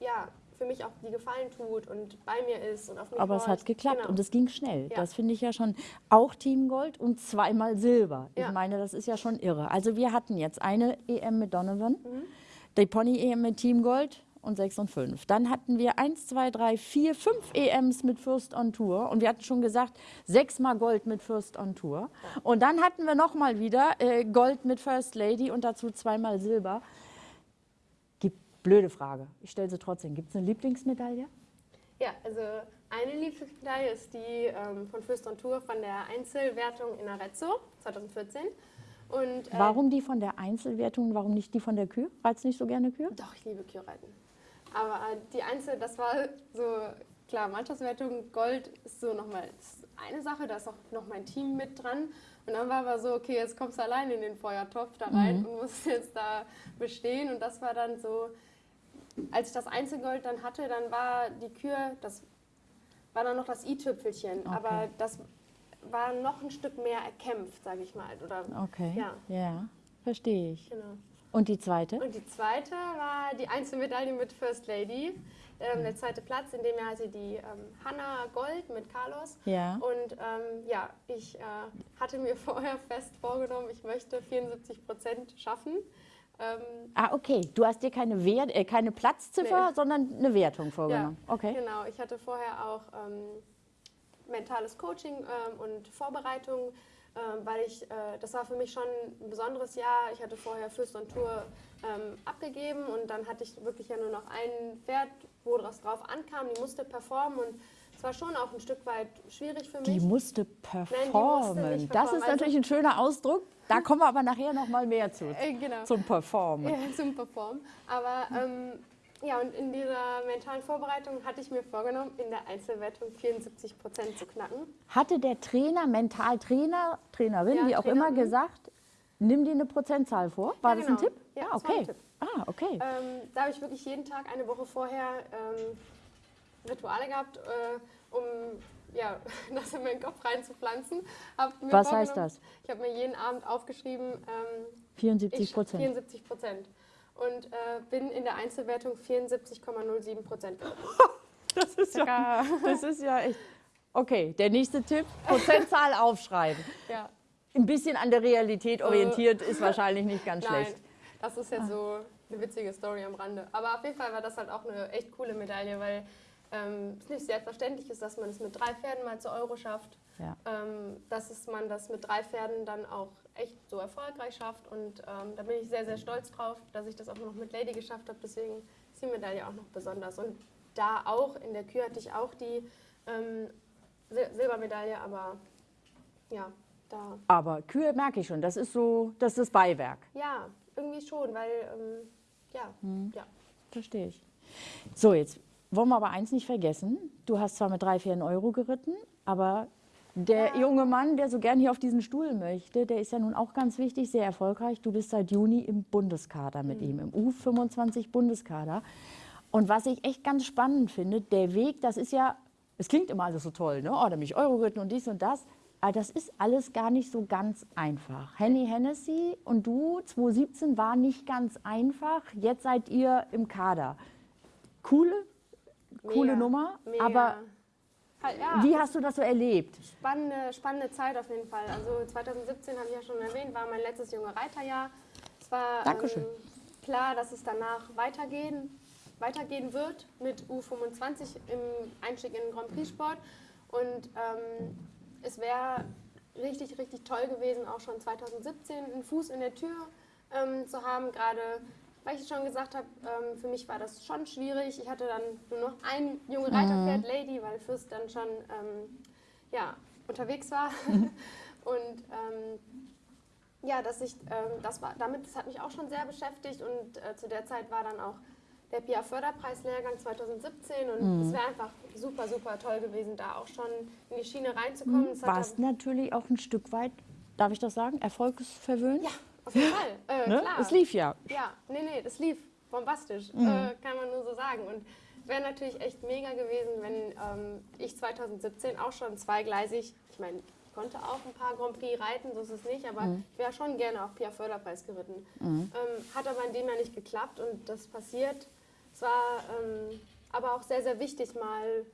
ja, für mich auch die Gefallen tut und bei mir ist und auf mich Aber es horcht. hat geklappt Genau. und es ging schnell. Ja. Das finde ich ja schon auch Team Gold und zweimal Silber. Ich Ja. meine, das ist ja schon irre. Also wir hatten jetzt eine EM mit Donovan, Mhm. die Pony EM mit Team Gold und 6 und 5. Dann hatten wir 1, 2, 3, 4, 5 EMs mit First on Tour und wir hatten schon gesagt, sechsmal Gold mit First on Tour. Und dann hatten wir nochmal wieder äh, Gold mit First Lady und dazu zweimal Silber. Blöde Frage. Ich stelle sie trotzdem. Gibt es eine Lieblingsmedaille? Ja, also eine Lieblingsmedaille ist die ähm, von Fürst on Tour von der Einzelwertung in Arezzo 2014. Und, äh, Warum die von der Einzelwertung, warum nicht die von der Kühe? Reizt nicht so gerne Kühe? Doch, ich liebe Kühlreiten. Aber äh, die Einzel, das war so, klar, Mannschaftswertung, Gold ist so nochmal eine Sache, da ist auch noch mein Team mit dran. Und dann war aber so, okay, jetzt kommst du allein in den Feuertopf da rein und musst jetzt da bestehen. Und das war dann so, als ich das Einzelgold dann hatte, dann war die Kür, das war dann noch das i-Tüpfelchen. Aber das war noch ein Stück mehr erkämpft, sage ich mal. Oder, Okay. Ja, Ja, verstehe ich. genau. Und die zweite? Und die zweite war die Einzelmedaille mit First Lady. Ähm, der zweite Platz, in dem Jahr hatte die ähm, Hanna Gold mit Carlos. Ja. Und ähm, ja, ich äh, hatte mir vorher fest vorgenommen, ich möchte 74 Prozent schaffen. Ähm, Ah, okay. Du hast dir keine, Wert, äh, keine Platzziffer, Nee. sondern eine Wertung ja, vorgenommen. Okay. genau. Ich hatte vorher auch ähm, mentales Coaching ähm, und Vorbereitung, ähm, weil ich, äh, das war für mich schon ein besonderes Jahr. Ich hatte vorher Fürst und Tour ähm, abgegeben und dann hatte ich wirklich ja nur noch ein Pferd, wo das drauf ankam, die musste performen und es war schon auch ein Stück weit schwierig für mich. Die musste musste performen. nicht das performen, ist also- natürlich ein schöner Ausdruck. Da kommen wir aber nachher noch mal mehr zu. Äh, genau. Zum Performen. Ja, zum Performen. Aber ähm, ja, und in dieser mentalen Vorbereitung hatte ich mir vorgenommen, in der Einzelwertung 74 Prozent zu knacken. Hatte der Trainer, Mentaltrainer, Trainerin, Ja, wie auch immer, mhm. gesagt, nimm dir eine Prozentzahl vor? War Ja, das ein genau. Tipp? Ja, ah, okay. Tipp. Ah, okay. Ähm, da habe ich wirklich jeden Tag eine Woche vorher ähm, Rituale gehabt, äh, um ja, das in meinen Kopf reinzupflanzen. Was heißt das? Ich habe mir jeden Abend aufgeschrieben, ähm, 74 ich Prozent. 74 Prozent. Und äh, bin in der Einzelwertung 74,07 Prozent. Das ist ja, das ist ja echt. Okay, der nächste Tipp: Prozentzahl aufschreiben. Ja. Ein bisschen an der Realität orientiert ist wahrscheinlich nicht ganz. Nein, schlecht. das ist jetzt so eine witzige Story am Rande. Aber auf jeden Fall war das halt auch eine echt coole Medaille, weil ähm, es nicht selbstverständlich ist, dass man es mit drei Pferden mal zu Euro schafft. Ja. Ähm, dass es, man das mit drei Pferden dann auch echt so erfolgreich schafft. Und ähm, da bin ich sehr, sehr stolz drauf, dass ich das auch noch mit Lady geschafft habe. Deswegen ist die Medaille auch noch besonders. Und da auch, in der Kür hatte ich auch die ähm, Sil Silbermedaille, aber ja, da. Aber Kühe merke ich schon, das ist so, das ist das Beiwerk. Ja, irgendwie schon, weil, ähm, ja, ja. Verstehe ich. So, jetzt wollen wir aber eins nicht vergessen. Du hast zwar mit drei, vier Euro geritten, aber der junge Mann, der so gern hier auf diesen Stuhl möchte, der ist ja nun auch ganz wichtig, sehr erfolgreich. Du bist seit Juni im Bundeskader mit ihm, im U25 Bundeskader. Und was ich echt ganz spannend finde, der Weg, das ist ja, es klingt immer alles so toll, ne? Oh, da bin ich Euro geritten und dies und das. Aber das ist alles gar nicht so ganz einfach. Henny Hennessy und du, 2017, war nicht ganz einfach. Jetzt seid ihr im Kader. Coole, coole Mega, Nummer, mega. aber ja, wie hast du das so erlebt? Spannende, spannende Zeit auf jeden Fall. Also 2017 habe ich ja schon erwähnt, war mein letztes junge Reiterjahr. Es war. Ähm, klar, dass es danach weitergehen, weitergehen wird mit U25 im Einstieg in den Grand Prix Sport. Und ähm, es wäre richtig, richtig toll gewesen, auch schon 2017 einen Fuß in der Tür ähm, zu haben, gerade weil ich schon gesagt habe, ähm, für mich war das schon schwierig. Ich hatte dann nur noch ein junge Reiterpferd, Lady, weil Fürst dann schon ähm, ja, unterwegs war. und ähm, ja, dass ich, ähm, das war, damit, das hat mich auch schon sehr beschäftigt und äh, zu der Zeit war dann auch der PIA Förderpreislehrgang 2017 und es wäre einfach super, super toll gewesen, da auch schon in die Schiene reinzukommen. Es hat Warst natürlich auch ein Stück weit, darf ich das sagen, erfolgsverwöhnt? Ja, auf jeden Fall. Äh, Ne? klar. Es lief ja. Ja, nee, nee, das lief bombastisch, Mhm. äh, kann man nur so sagen. Und es wäre natürlich echt mega gewesen, wenn ähm, ich 2017 auch schon zweigleisig, ich meine, ich konnte auch ein paar Grand Prix reiten, so ist es nicht, aber Mhm. ich wäre schon gerne auch Pia Förderpreis geritten. Ähm, hat aber in dem Jahr nicht geklappt und das passiert. Es war ähm, aber auch sehr, sehr wichtig, mal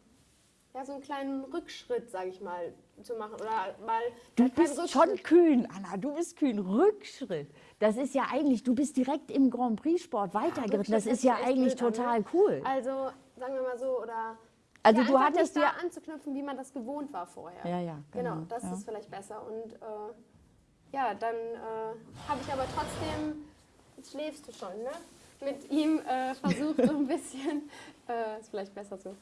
ja, so einen kleinen Rückschritt, sage ich mal, zu machen. Oder mal Du ja, bist schon kühn, Anna, du bist kühn. Rückschritt. Das ist ja eigentlich, du bist direkt im Grand Prix-Sport weitergeritten. Das Rückschritt ist ja eigentlich an, total ne? cool. Also, sagen wir mal so, oder Also ja, du hattest ja... anzuknüpfen, wie man das gewohnt war vorher. Ja, ja, Genau, genau, das ja. ist vielleicht besser. Und äh, ja, dann äh, habe ich aber trotzdem, jetzt schläfst du schon, ne? Mit ihm äh, versucht, so ein bisschen, äh, ist vielleicht besser so,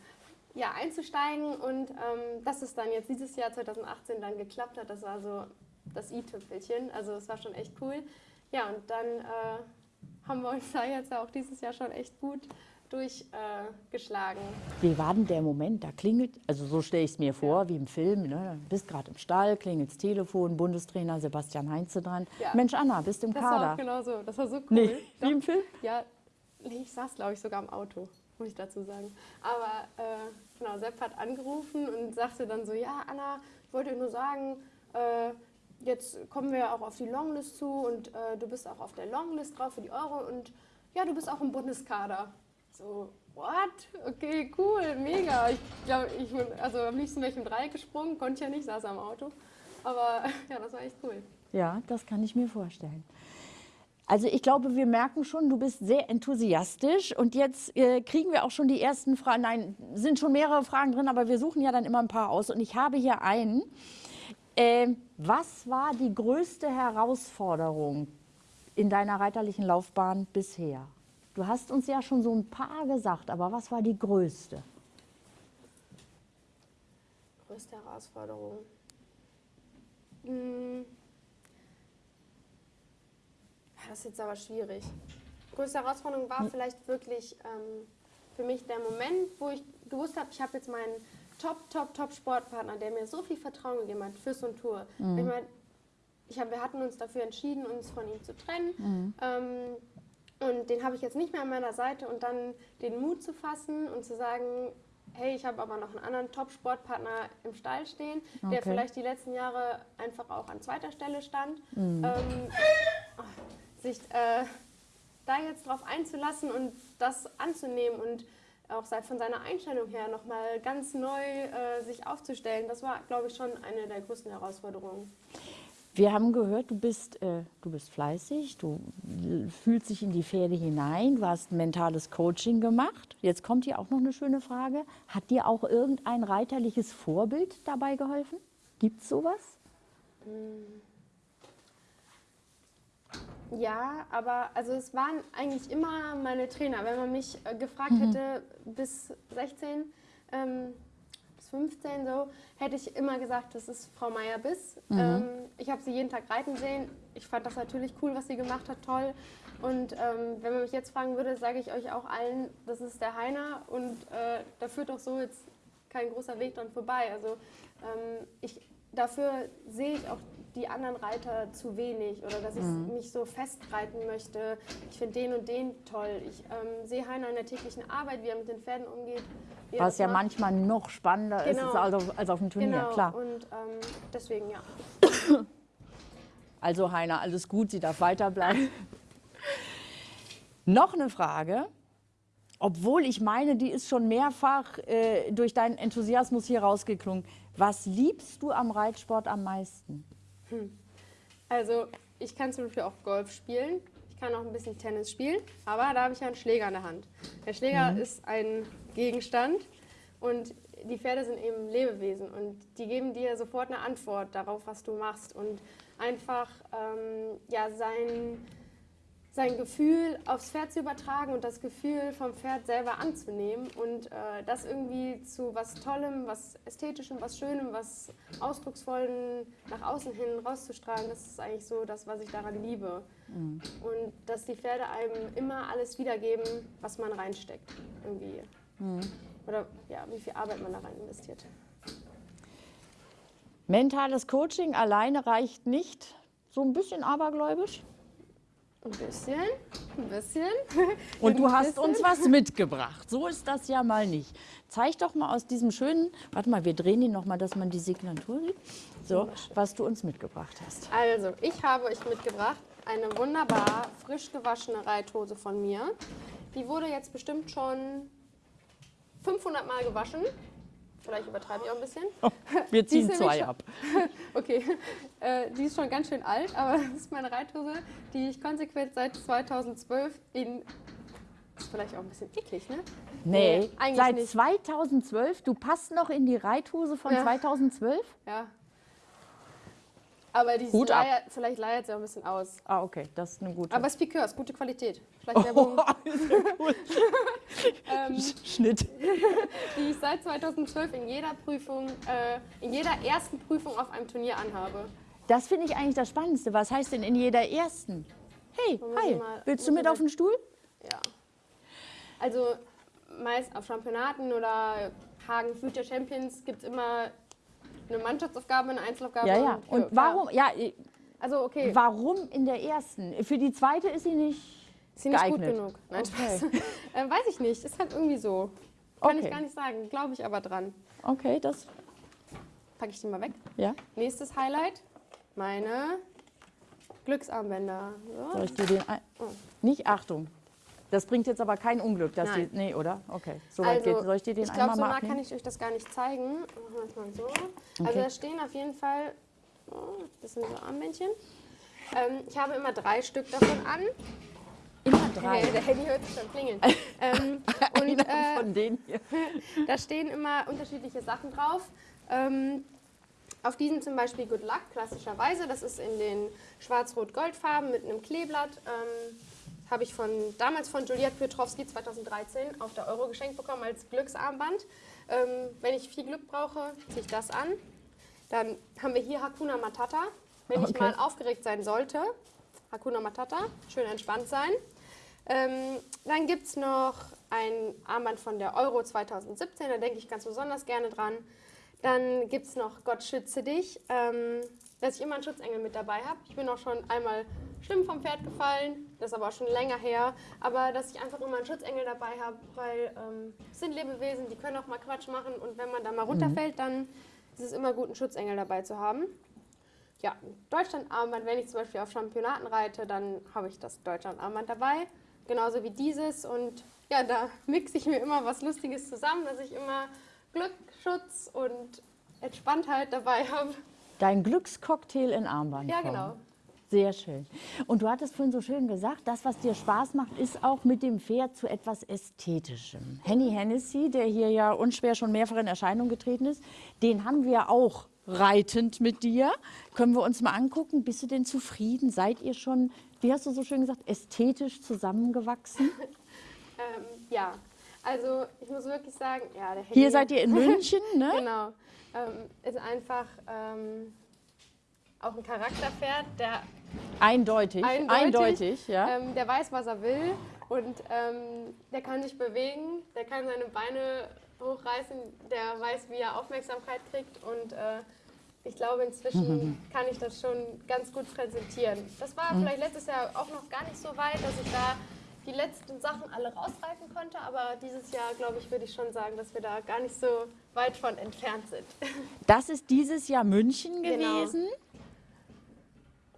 ja, einzusteigen. Und ähm, dass es dann jetzt dieses Jahr 2018 dann geklappt hat, das war so das i-Tüpfelchen. Also es war schon echt cool. Ja, und dann äh, haben wir uns da jetzt auch dieses Jahr schon echt gut durchgeschlagen. Wie war denn der Moment? Da klingelt, also so stelle ich es mir vor, wie im Film. Ne? Du bist gerade im Stall, klingelt das Telefon, Bundestrainer Sebastian Heinze dran. Ja. Mensch, Anna, bist im Das war Kader. auch genau so. Das war so cool. Nee, Doch. wie im Film? Ja, ich saß, glaube ich, sogar im Auto, muss ich dazu sagen. Aber äh, genau, Sepp hat angerufen und sagte dann so, ja, Anna, ich wollte nur sagen, äh, jetzt kommen wir auch auf die Longlist zu und äh, du bist auch auf der Longlist drauf für die Euro und ja, du bist auch im Bundeskader. So, what? Okay, cool, mega. Ich glaube, ich bin, also am liebsten wäre ich im Dreieck gesprungen, konnte ich ja nicht, saß am Auto. Aber ja, das war echt cool. Ja, das kann ich mir vorstellen. Also ich glaube, wir merken schon, du bist sehr enthusiastisch und jetzt äh, kriegen wir auch schon die ersten Fragen. Nein, sind schon mehrere Fragen drin, aber wir suchen ja dann immer ein paar aus. Und ich habe hier einen. Ähm, was war die größte Herausforderung in deiner reiterlichen Laufbahn bisher? Du hast uns ja schon so ein paar gesagt, aber was war die größte? Größte Herausforderung. Hm. Das ist jetzt aber schwierig. Größte Herausforderung war vielleicht wirklich ähm, für mich der Moment, wo ich gewusst habe, ich habe jetzt meinen Top, Top, Top Sportpartner, der mir so viel Vertrauen gegeben hat, Fürs und Tour. Ich meine, ich hab, wir hatten uns dafür entschieden, uns von ihm zu trennen. Ähm, und den habe ich jetzt nicht mehr an meiner Seite und dann den Mut zu fassen und zu sagen, hey, ich habe aber noch einen anderen Top-Sportpartner im Stall stehen, der Okay. vielleicht die letzten Jahre einfach auch an zweiter Stelle stand. Mhm. Ähm, sich äh, da jetzt drauf einzulassen und das anzunehmen und auch von seiner Einstellung her nochmal ganz neu äh, sich aufzustellen, das war, glaube ich, schon eine der größten Herausforderungen. Wir haben gehört, du bist, äh, du bist fleißig, du fühlst dich in die Pferde hinein, du hast mentales Coaching gemacht. Jetzt kommt hier auch noch eine schöne Frage. Hat dir auch irgendein reiterliches Vorbild dabei geholfen? Gibt es sowas? Ja, aber also es waren eigentlich immer meine Trainer. Wenn man mich äh, gefragt hätte bis 16, ähm, bis 15 so, hätte ich immer gesagt, das ist Frau Meier-Biss. Ähm, ich habe sie jeden Tag reiten sehen. Ich fand das natürlich cool, was sie gemacht hat, toll. Und ähm, wenn man mich jetzt fragen würde, sage ich euch auch allen, das ist der Heiner und äh, da führt auch so jetzt kein großer Weg dran vorbei. Also ähm, ich, dafür sehe ich auch die anderen Reiter zu wenig oder dass ich mich so festreiten möchte. Ich finde den und den toll. Ich ähm, sehe Heiner in der täglichen Arbeit, wie er mit den Pferden umgeht. Was ja macht. manchmal noch spannender ist Genau. als auf, als auf dem Turnier, Genau, klar. und ähm, deswegen ja. Also Heiner, alles gut, sie darf weiterbleiben. Noch eine Frage, obwohl ich meine, die ist schon mehrfach äh, durch deinen Enthusiasmus hier rausgeklungen. Was liebst du am Reitsport am meisten? Also ich kann zum Beispiel auch Golf spielen. Ich kann auch ein bisschen Tennis spielen, aber da habe ich ja einen Schläger in der Hand. Der Schläger ist ein Gegenstand und die Pferde sind eben Lebewesen und die geben dir sofort eine Antwort darauf, was du machst und einfach ähm, ja, sein, sein Gefühl aufs Pferd zu übertragen und das Gefühl vom Pferd selber anzunehmen und äh, das irgendwie zu was Tollem, was Ästhetischem, was Schönem, was Ausdrucksvollen nach außen hin rauszustrahlen, das ist eigentlich so das, was ich daran liebe. Und dass die Pferde einem immer alles wiedergeben, was man reinsteckt. Irgendwie. Oder ja, wie viel Arbeit man da rein investiert. Mentales Coaching alleine reicht nicht. So ein bisschen abergläubisch. Ein bisschen, ein bisschen. Und du hast bisschen. uns was mitgebracht. So ist das ja mal nicht. Zeig doch mal aus diesem schönen, warte mal, wir drehen ihn noch mal, dass man die Signatur sieht. So, was du uns mitgebracht hast. Also, ich habe euch mitgebracht eine wunderbar frisch gewaschene Reithose von mir. Die wurde jetzt bestimmt schon 500 Mal gewaschen. Vielleicht übertreibe ich auch ein bisschen. Wir Die ziehen zwei ab. Okay, äh, die ist schon ganz schön alt, aber das ist meine Reithose, die ich konsequent seit 2012 in. Ist vielleicht auch ein bisschen eklig, ne? Nee, eigentlich seit nicht. 2012, du passt noch in die Reithose von Ja. 2012? Ja. Aber die Hut ab. leiert, vielleicht leiert sie auch ein bisschen aus. Ah, okay, das ist eine gute. Aber es ist Piqueur, ist gute Qualität. Vielleicht Werbung, ähm, Schnitt. die ich seit 2012 in jeder Prüfung, äh, in jeder ersten Prüfung auf einem Turnier anhabe. Das finde ich eigentlich das Spannendste. Was heißt denn in jeder ersten? Hey, hi, mal- willst du mit auf den Stuhl? Ja. Also meist auf Championaten oder Hagen Future Champions gibt es immer eine Mannschaftsaufgabe, eine Einzelaufgabe. Ja, ja. und- Und warum, ja, Also okay, warum in der ersten? Für die zweite ist sie nicht ist sie nicht gut geeignet. genug. Nein, Okay. Spaß. äh, weiß ich nicht, ist halt irgendwie so. Kann Okay. ich gar nicht sagen, glaube ich aber dran. Okay, das, Packe ich die mal weg. ja. Nächstes Highlight, meine Glücksarmbänder. So. Soll ich dir den ein Nicht, Achtung. Das bringt jetzt aber kein Unglück, dass Nein. die, nee, oder? Okay, so weit Also, geht. Soll ich dir den ich glaube, einmal so nah kann ich euch das gar nicht zeigen. Machen wir das mal so. Also Okay. da stehen auf jeden Fall, oh, das sind so Armbändchen. Ähm, ich habe immer drei Stück davon an. Immer drei. Hey, der Handy hört sich schon klingeln. ähm, und äh, von denen hier. da stehen immer unterschiedliche Sachen drauf. Ähm, auf diesen zum Beispiel Good Luck, klassischerweise. Das ist in den schwarz-rot-gold-Farben mit einem Kleeblatt. Ähm, habe ich von, damals von Juliette Piotrowski 2013 auf der Euro geschenkt bekommen als Glücksarmband. Ähm, wenn ich viel Glück brauche, ziehe ich das an. Dann haben wir hier Hakuna Matata. Wenn ich Okay. mal aufgeregt sein sollte, Hakuna Matata, schön entspannt sein. Ähm, dann gibt es noch ein Armband von der Euro 2017, da denke ich ganz besonders gerne dran. Dann gibt es noch Gott schütze dich, ähm, dass ich immer einen Schutzengel mit dabei habe. Ich bin auch schon einmal schlimm vom Pferd gefallen, das ist aber auch schon länger her. Aber dass ich einfach immer einen Schutzengel dabei habe, weil ähm, es sind Lebewesen, die können auch mal Quatsch machen und wenn man da mal runterfällt, dann ist es immer gut, einen Schutzengel dabei zu haben. Ja, Deutschland-Armband, wenn ich zum Beispiel auf Championaten reite, dann habe ich das Deutschland-Armband dabei. Genauso wie dieses. Und ja, da mixe ich mir immer was Lustiges zusammen, dass ich immer Glück, Schutz und Entspanntheit dabei habe. Dein Glückscocktail in Armband. Ja, genau. Sehr schön. Und du hattest vorhin so schön gesagt, das, was dir Spaß macht, ist auch mit dem Pferd zu etwas Ästhetischem. Henny Hennessy, der hier ja unschwer schon mehrfach in Erscheinung getreten ist, den haben wir auch reitend mit dir. Können wir uns mal angucken. Bist du denn zufrieden? Seid ihr schon, wie hast du so schön gesagt, ästhetisch zusammengewachsen? Ähm, ja, also ich muss wirklich sagen, ja, der Henny, Hier seid ihr in München, ne? genau, ähm, ist einfach ähm, auch ein Charakterpferd, der Eindeutig, eindeutig, eindeutig, ja. ähm, der weiß, was er will und ähm, der kann sich bewegen, der kann seine Beine hochreißen, der weiß, wie er Aufmerksamkeit kriegt und äh, ich glaube, inzwischen kann ich das schon ganz gut präsentieren. Das war vielleicht letztes Jahr auch noch gar nicht so weit, dass ich da die letzten Sachen alle rausreiten konnte, aber dieses Jahr, glaube ich, würde ich schon sagen, dass wir da gar nicht so weit von entfernt sind. Das ist dieses Jahr München Genau.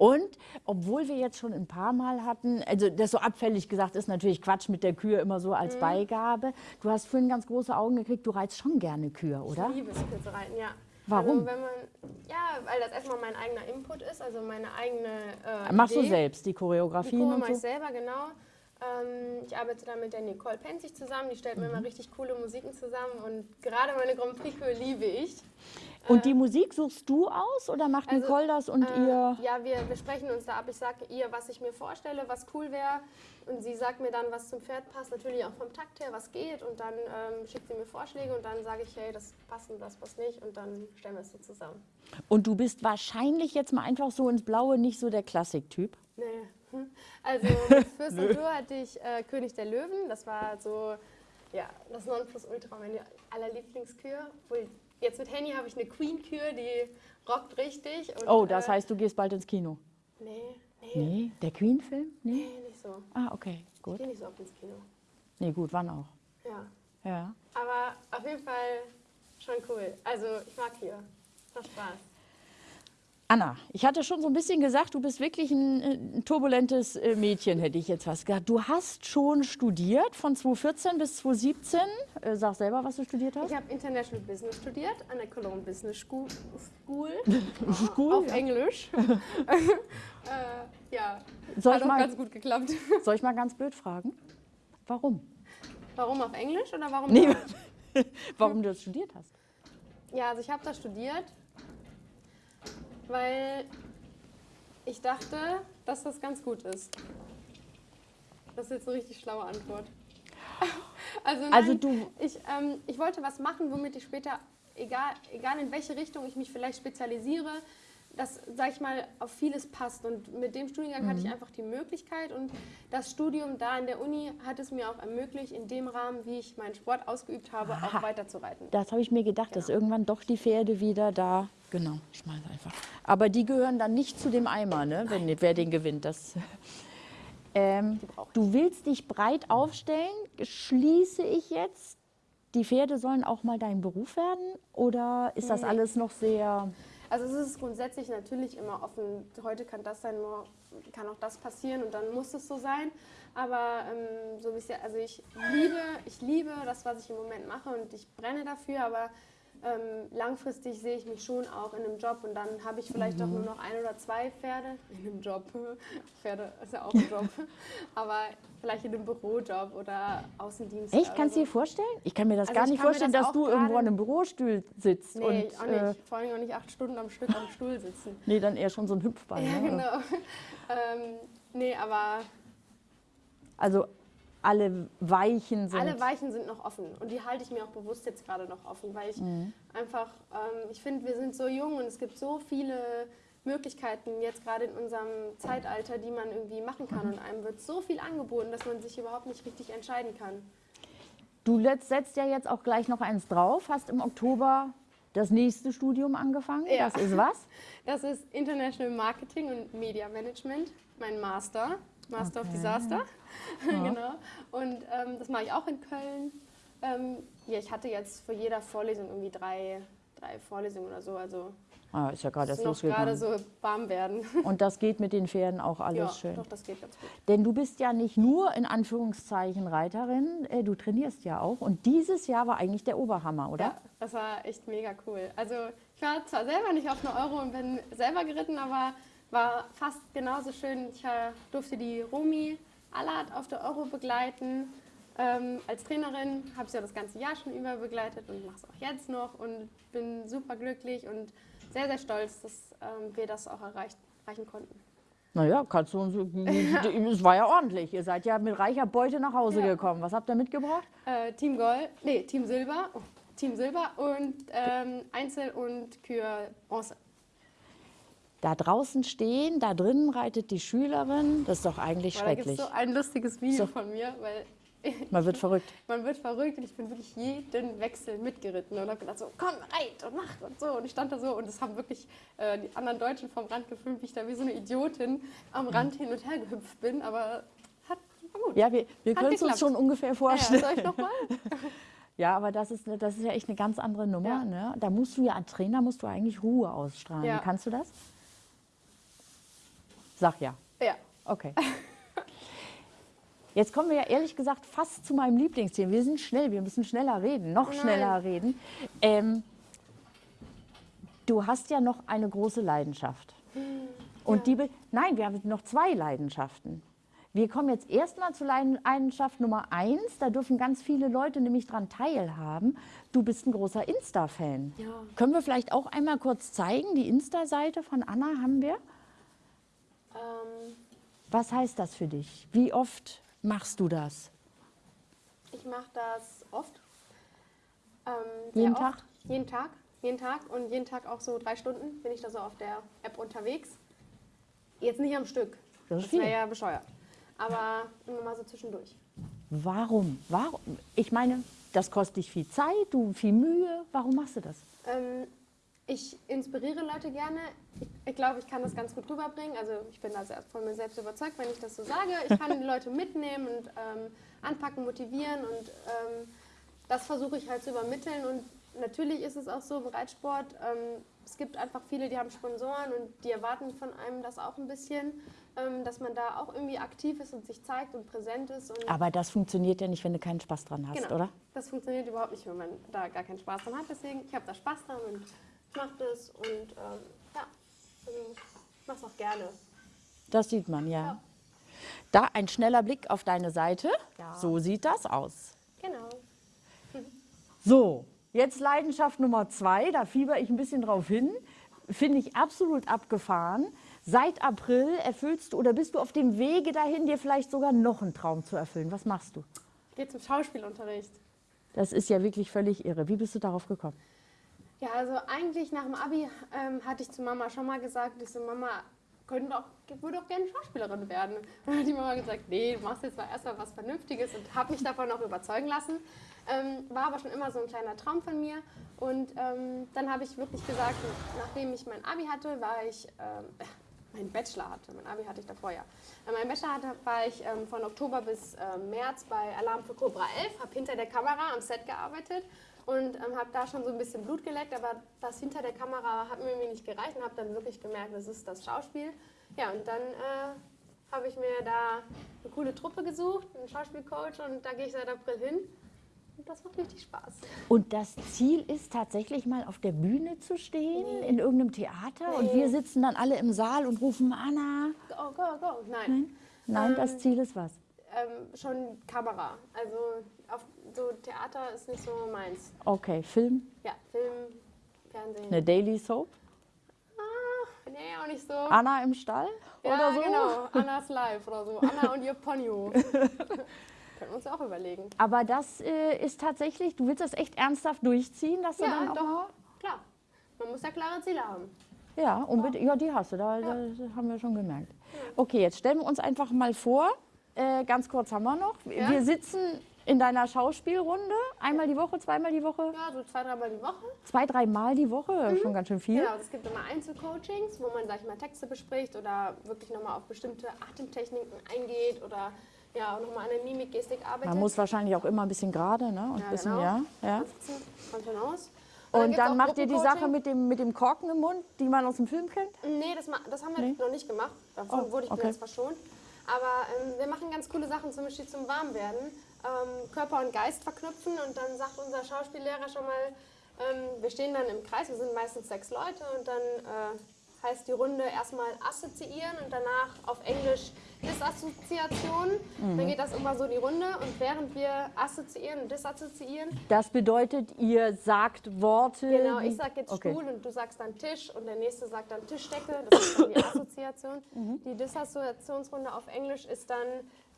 Und obwohl wir jetzt schon ein paar Mal hatten, also das so abfällig gesagt ist natürlich Quatsch mit der Kühe immer so Mhm. als Beigabe. Du hast vorhin ganz große Augen gekriegt, du reizt schon gerne Kühe, oder? Ich liebe es, Kühe zu reiten, ja. Warum? Also man, ja, weil das erstmal mein eigener Input ist, also meine eigene äh, Machst du Idee. selbst die Die Choreografien Chore und mache ich so? selber, genau. Ähm, ich arbeite da mit der Nicole Penzig zusammen, die stellt mir Mhm. immer richtig coole Musiken zusammen und gerade meine Grand Prix liebe ich. Und die Musik suchst du aus oder macht Also, Nicole das und Äh, ihr? Ja, wir, wir sprechen uns da ab. Ich sage ihr, was ich mir vorstelle, was cool wäre. Und sie sagt mir dann, was zum Pferd passt. Natürlich auch vom Takt her, was geht. Und dann ähm, schickt sie mir Vorschläge und dann sage ich, hey, das passt und das passt nicht. Und dann stellen wir es so zusammen. Und du bist wahrscheinlich jetzt mal einfach so ins Blaue nicht so der Klassiktyp. Nee. Also mit Fürst und Dur hatte ich äh, König der Löwen. Das war so, ja, das Nonplusultra, meine allerlieblingskühe. Obwohl, Jetzt mit Henny habe ich eine Queen-Kür, die rockt richtig. Und, Oh, das äh, heißt, du gehst bald ins Kino. Nee, nee, Nee, der Queen-Film? Nee? nee, nicht so. Ah, okay, Ich gut. gehe nicht so oft ins Kino. Nee, gut, wann auch? Ja. Ja. Aber auf jeden Fall schon cool. Also ich mag hier. Macht Spaß. Anna, ich hatte schon so ein bisschen gesagt, du bist wirklich ein, äh, ein turbulentes äh, Mädchen, hätte ich jetzt fast gesagt. Du hast schon studiert von 2014 bis 2017. Äh, Sag selber, was du studiert hast. Ich habe International Business studiert an der Cologne Business School, School School, auf ja. Englisch. äh, ja, Soll hat ich, auch mal, ganz gut geklappt. soll ich mal ganz blöd fragen? Warum? Warum auf Englisch oder warum? Nee, warum du das studiert hast? Ja, also ich habe das studiert, weil ich dachte, dass das ganz gut ist. Das ist jetzt eine richtig schlaue Antwort. Also, nein, Also du- ich, ähm, ich wollte was machen, womit ich später, egal, egal in welche Richtung ich mich vielleicht spezialisiere, das, sag ich mal, auf vieles passt. Und mit dem Studiengang hatte ich Mhm. einfach die Möglichkeit und das Studium da in der Uni hat es mir auch ermöglicht, in dem Rahmen, wie ich meinen Sport ausgeübt habe, Aha. auch weiterzureiten. Das habe ich mir gedacht, dass Genau. irgendwann doch die Pferde wieder da. Genau, schmeiß einfach. Aber die gehören dann nicht zu dem Eimer, ne? Wenn, wer den gewinnt. Das, ähm, du willst dich breit aufstellen, schließe ich jetzt. Die Pferde sollen auch mal dein Beruf werden? Oder ist das Nee. alles noch sehr. Also es ist grundsätzlich natürlich immer offen. Heute kann das sein, kann auch das passieren und dann muss es so sein. Aber ähm, so wie es ja, also ich liebe, ich liebe das, was ich im Moment mache und ich brenne dafür, aber ähm, langfristig sehe ich mich schon auch in einem Job und dann habe ich vielleicht auch nur noch ein oder zwei Pferde in einem Job. Pferde ist ja auch ein Job. aber vielleicht in einem Bürojob oder Außendienst. Echt? Kannst du so. dir vorstellen? Ich kann mir das Also gar ich nicht vorstellen, das dass du irgendwo an einem Bürostuhl sitzt. Nee, und, auch äh, nicht. Vor allem auch nicht acht Stunden am Stück am Stuhl sitzen. nee, dann eher schon so ein Hüpfball. Ja, ne? genau. ähm, nee, aber Also alle Weichen sind. alle Weichen sind noch offen und die halte ich mir auch bewusst jetzt gerade noch offen, weil ich Mhm. einfach, ähm, ich finde, wir sind so jung und es gibt so viele Möglichkeiten jetzt gerade in unserem Zeitalter, die man irgendwie machen kann und einem wird so viel angeboten, dass man sich überhaupt nicht richtig entscheiden kann. Du setzt ja jetzt auch gleich noch eins drauf, hast im Oktober das nächste Studium angefangen. Ja. Das ist was? Das ist International Marketing und Media Management, mein Master, Master of Okay. Disaster. genau. Und ähm, das mache ich auch in Köln. Ähm, ja, ich hatte jetzt für jeder Vorlesung irgendwie drei, drei Vorlesungen oder so. Also Ah, ist ja gerade erst noch gerade losgegangen. so warm werden. Und das geht mit den Pferden auch alles ja, schön. doch, das geht ganz gut. Denn du bist ja nicht nur in Anführungszeichen Reiterin, äh, du trainierst ja auch. Und dieses Jahr war eigentlich der Oberhammer, oder? Ja, das war echt mega cool. Also ich Ich war zwar selber nicht auf eine Euro und bin selber geritten, aber war fast genauso schön. Ich äh, durfte die Romi Allard auf der Euro begleiten. Ähm, als Trainerin habe ich sie ja das ganze Jahr schon über begleitet und mache es auch jetzt noch und bin super glücklich und sehr, sehr stolz, dass ähm, wir das auch erreicht, erreichen konnten. Naja, kannst du uns, es war ja ordentlich. Ihr seid ja mit reicher Beute nach Hause Ja. gekommen. Was habt ihr mitgebracht? Äh, Team Gold, nee, Team Silber, oh, Team Silber und ähm, Einzel und Kür Bronze. Da draußen stehen, da drinnen reitet die Schülerin. Das ist doch eigentlich Aber da gibt schrecklich. so ein lustiges Video So. von mir, weil Man wird verrückt. man wird verrückt und ich bin wirklich jeden Wechsel mitgeritten und habe gedacht so, komm, reit und mach und so. Und ich stand da so und es haben wirklich äh, die anderen Deutschen vom Rand gefilmt, wie ich da wie so eine Idiotin am Rand hin und her gehüpft bin, aber hat, war gut. Ja, wir, wir können es uns schon ungefähr Ja, vorstellen. soll ich nochmal? Ja, aber das ist, das ist ja echt eine ganz andere Nummer. Ja. Ne? Da musst du ja als Trainer musst du eigentlich Ruhe ausstrahlen. Ja. Kannst du das? Sag ja. Ja. Okay. Jetzt kommen wir ja ehrlich gesagt fast zu meinem Lieblingsthema. Wir sind schnell, wir müssen schneller reden, noch Nein. schneller reden. Ähm, du hast ja noch eine große Leidenschaft. Und die, be- nein, wir haben noch zwei Leidenschaften. Wir kommen jetzt erstmal zu Leiden- Leidenschaft Nummer eins. Da dürfen ganz viele Leute nämlich dran teilhaben. Du bist ein großer Insta-Fan. Ja. Können wir vielleicht auch einmal kurz zeigen? Die Insta-Seite von Anna haben wir. Ähm, Was heißt das für dich? Wie oft machst du das? ich mache das oft. Ähm, Jeden oft. Tag? Jeden Tag. Jeden Tag und jeden Tag auch so drei Stunden bin ich da so auf der App unterwegs. Jetzt nicht am Stück. Das ist Das wäre ja bescheuert. Aber immer mal so zwischendurch. Warum? Warum? Ich meine, das kostet dich viel Zeit, du viel Mühe. Warum machst du das? Ähm, ich inspiriere Leute gerne. Ich, ich glaube, ich kann das ganz gut rüberbringen. Also ich bin da sehr von mir selbst überzeugt, wenn ich das so sage. Ich kann die Leute mitnehmen und ähm, anpacken, motivieren und ähm, das versuche ich halt zu übermitteln. Und natürlich ist es auch so im Reitsport, ähm, es gibt einfach viele, die haben Sponsoren und die erwarten von einem das auch ein bisschen, ähm, dass man da auch irgendwie aktiv ist und sich zeigt und präsent ist. Und Aber das funktioniert ja nicht, wenn du keinen Spaß dran hast, Genau. oder? Das funktioniert überhaupt nicht, wenn man da gar keinen Spaß dran hat. Deswegen, ich habe da Spaß dran und ich mache das und ähm, ja, also ich mache es auch gerne. Das sieht man, ja. Da ein schneller Blick auf deine Seite. Ja. So sieht das aus. Genau. So, jetzt Leidenschaft Nummer zwei, da fieber ich ein bisschen drauf hin. Finde ich absolut abgefahren. Seit April erfüllst du oder bist du auf dem Wege dahin, dir vielleicht sogar noch einen Traum zu erfüllen. Was machst du? Ich gehe zum Schauspielunterricht. Das ist ja wirklich völlig irre. Wie bist du darauf gekommen? Ja, also eigentlich nach dem Abi ähm, hatte ich zu Mama schon mal gesagt, ich so, Mama, könnte doch, würde doch gerne Schauspielerin werden. Dann hat die Mama gesagt, nee, du machst jetzt mal erstmal was Vernünftiges und habe mich davon auch überzeugen lassen. Ähm, war aber schon immer so ein kleiner Traum von mir. Und ähm, dann habe ich wirklich gesagt, nachdem ich mein Abi hatte, war ich, äh, mein Bachelor hatte, mein Abi hatte ich davor ja. Äh, mein Bachelor hatte, war ich ähm, von Oktober bis ähm, März bei Alarm für Cobra 11, habe hinter der Kamera am Set gearbeitet und ähm, habe da schon so ein bisschen Blut geleckt, aber das hinter der Kamera hat mir nicht gereicht und habe dann wirklich gemerkt, das ist das Schauspiel. Ja, und dann äh, habe ich mir da eine coole Truppe gesucht, einen Schauspielcoach und da gehe ich seit April hin. Und das macht richtig Spaß. Und das Ziel ist tatsächlich mal auf der Bühne zu stehen, in irgendeinem Theater und wir sitzen dann alle im Saal und rufen Anna. Go, go, go. Nein. Nein, das Ähm, Ziel ist was? Ähm, schon Kamera. Also auf so Theater ist nicht so meins. Okay, Film, Ja, Film, Fernsehen. eine Daily Soap. Ah, nee, auch nicht so. Anna im Stall ja, oder so? genau. Annas Live oder so. Anna und ihr Ponyo. Können wir uns auch überlegen. Aber das äh, ist tatsächlich, du willst das echt ernsthaft durchziehen, dass du Ja, dann auch doch. Klar. Man muss ja klare Ziele haben. Ja, unbedingt. Ja, die hast du, da, da haben wir schon gemerkt. Okay, jetzt stellen wir uns einfach mal vor, äh, ganz kurz haben wir noch. Ja. Wir sitzen in deiner Schauspielrunde, einmal die Woche, zweimal die Woche, Ja, so zwei, dreimal die Woche. zwei, dreimal die Woche, schon ganz schön viel. Genau, es gibt immer Einzelcoachings, wo man, sag ich mal, Texte bespricht oder wirklich nochmal auf bestimmte Atemtechniken eingeht oder ja, nochmal an der Mimik, Gestik arbeitet. Man muss wahrscheinlich auch immer ein bisschen gerade, ne? Und Ja, bisschen, genau. ja, ja. Sitzen, kommt schon aus. Und dann auch macht ihr die Sache mit dem, mit dem Korken im Mund, die man aus dem Film kennt? Nee, das, das haben wir Nee? noch nicht gemacht. Davon Oh, wurde ich okay. jetzt verschont. Aber ähm, wir machen ganz coole Sachen, zum Beispiel zum Warmwerden. Ähm, Körper und Geist verknüpfen und dann sagt unser Schauspiellehrer schon mal, Ähm, wir stehen dann im Kreis, wir sind meistens sechs Leute und dann äh, heißt die Runde erstmal assoziieren und danach auf Englisch Disassoziation. Dann geht das immer so die Runde und während wir assoziieren und disassoziieren, Das bedeutet, ihr sagt Worte. Genau, ich sag jetzt Okay. Stuhl und du sagst dann Tisch und der nächste sagt dann Tischdecke. Das ist dann die Assoziation. Mhm. Die Disassoziationsrunde auf Englisch ist dann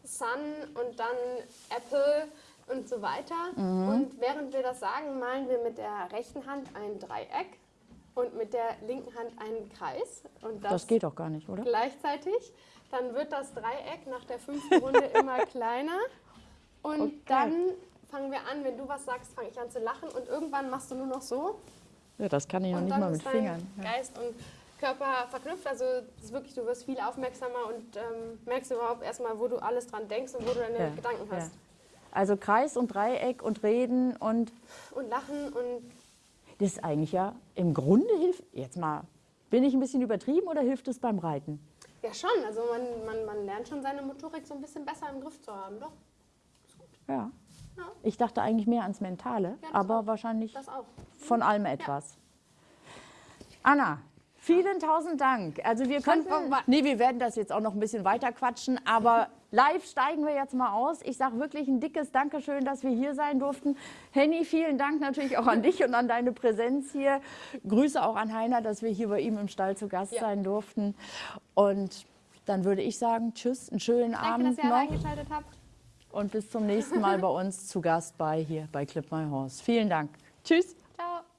Sun und dann Apple und so weiter. Mhm. Und während wir das sagen, malen wir mit der rechten Hand ein Dreieck und mit der linken Hand einen Kreis. Und das, Das geht doch gar nicht, oder? gleichzeitig. Dann wird das Dreieck nach der fünften Runde immer kleiner. Und Okay. dann fangen wir an, wenn du was sagst, fange ich an zu lachen und irgendwann machst du nur noch so. Ja, das kann ich noch nicht mal mit Fingern. Geist und Körper verknüpft. Also es ist wirklich, du wirst viel aufmerksamer und ähm, merkst überhaupt erstmal, wo du alles dran denkst und wo du deine Ja, Gedanken ja. hast. Also Kreis und Dreieck und Reden und Und lachen und das ist eigentlich ja im Grunde hilft, jetzt mal, bin ich ein bisschen übertrieben oder hilft es beim Reiten? ja schon, also man, man, man lernt schon seine Motorik so ein bisschen besser im Griff zu haben, doch. Ja. Ja. Ich dachte eigentlich mehr ans Mentale, das aber auch. wahrscheinlich Das auch. von allem etwas. Anna, vielen tausend Dank. Also wir könnten, nee, wir werden das jetzt auch noch ein bisschen weiter quatschen, aber live steigen wir jetzt mal aus. Ich sage wirklich ein dickes Dankeschön, dass wir hier sein durften. Henny, vielen Dank natürlich auch an dich und an deine Präsenz hier. Grüße auch an Heiner, dass wir hier bei ihm im Stall zu Gast Ja. sein durften. Und dann würde ich sagen, tschüss, einen schönen Danke, Abend dass ihr noch eingeschaltet habt. und bis zum nächsten Mal bei uns zu Gast bei hier bei Clip My Horse. Vielen Dank. Tschüss. Ciao.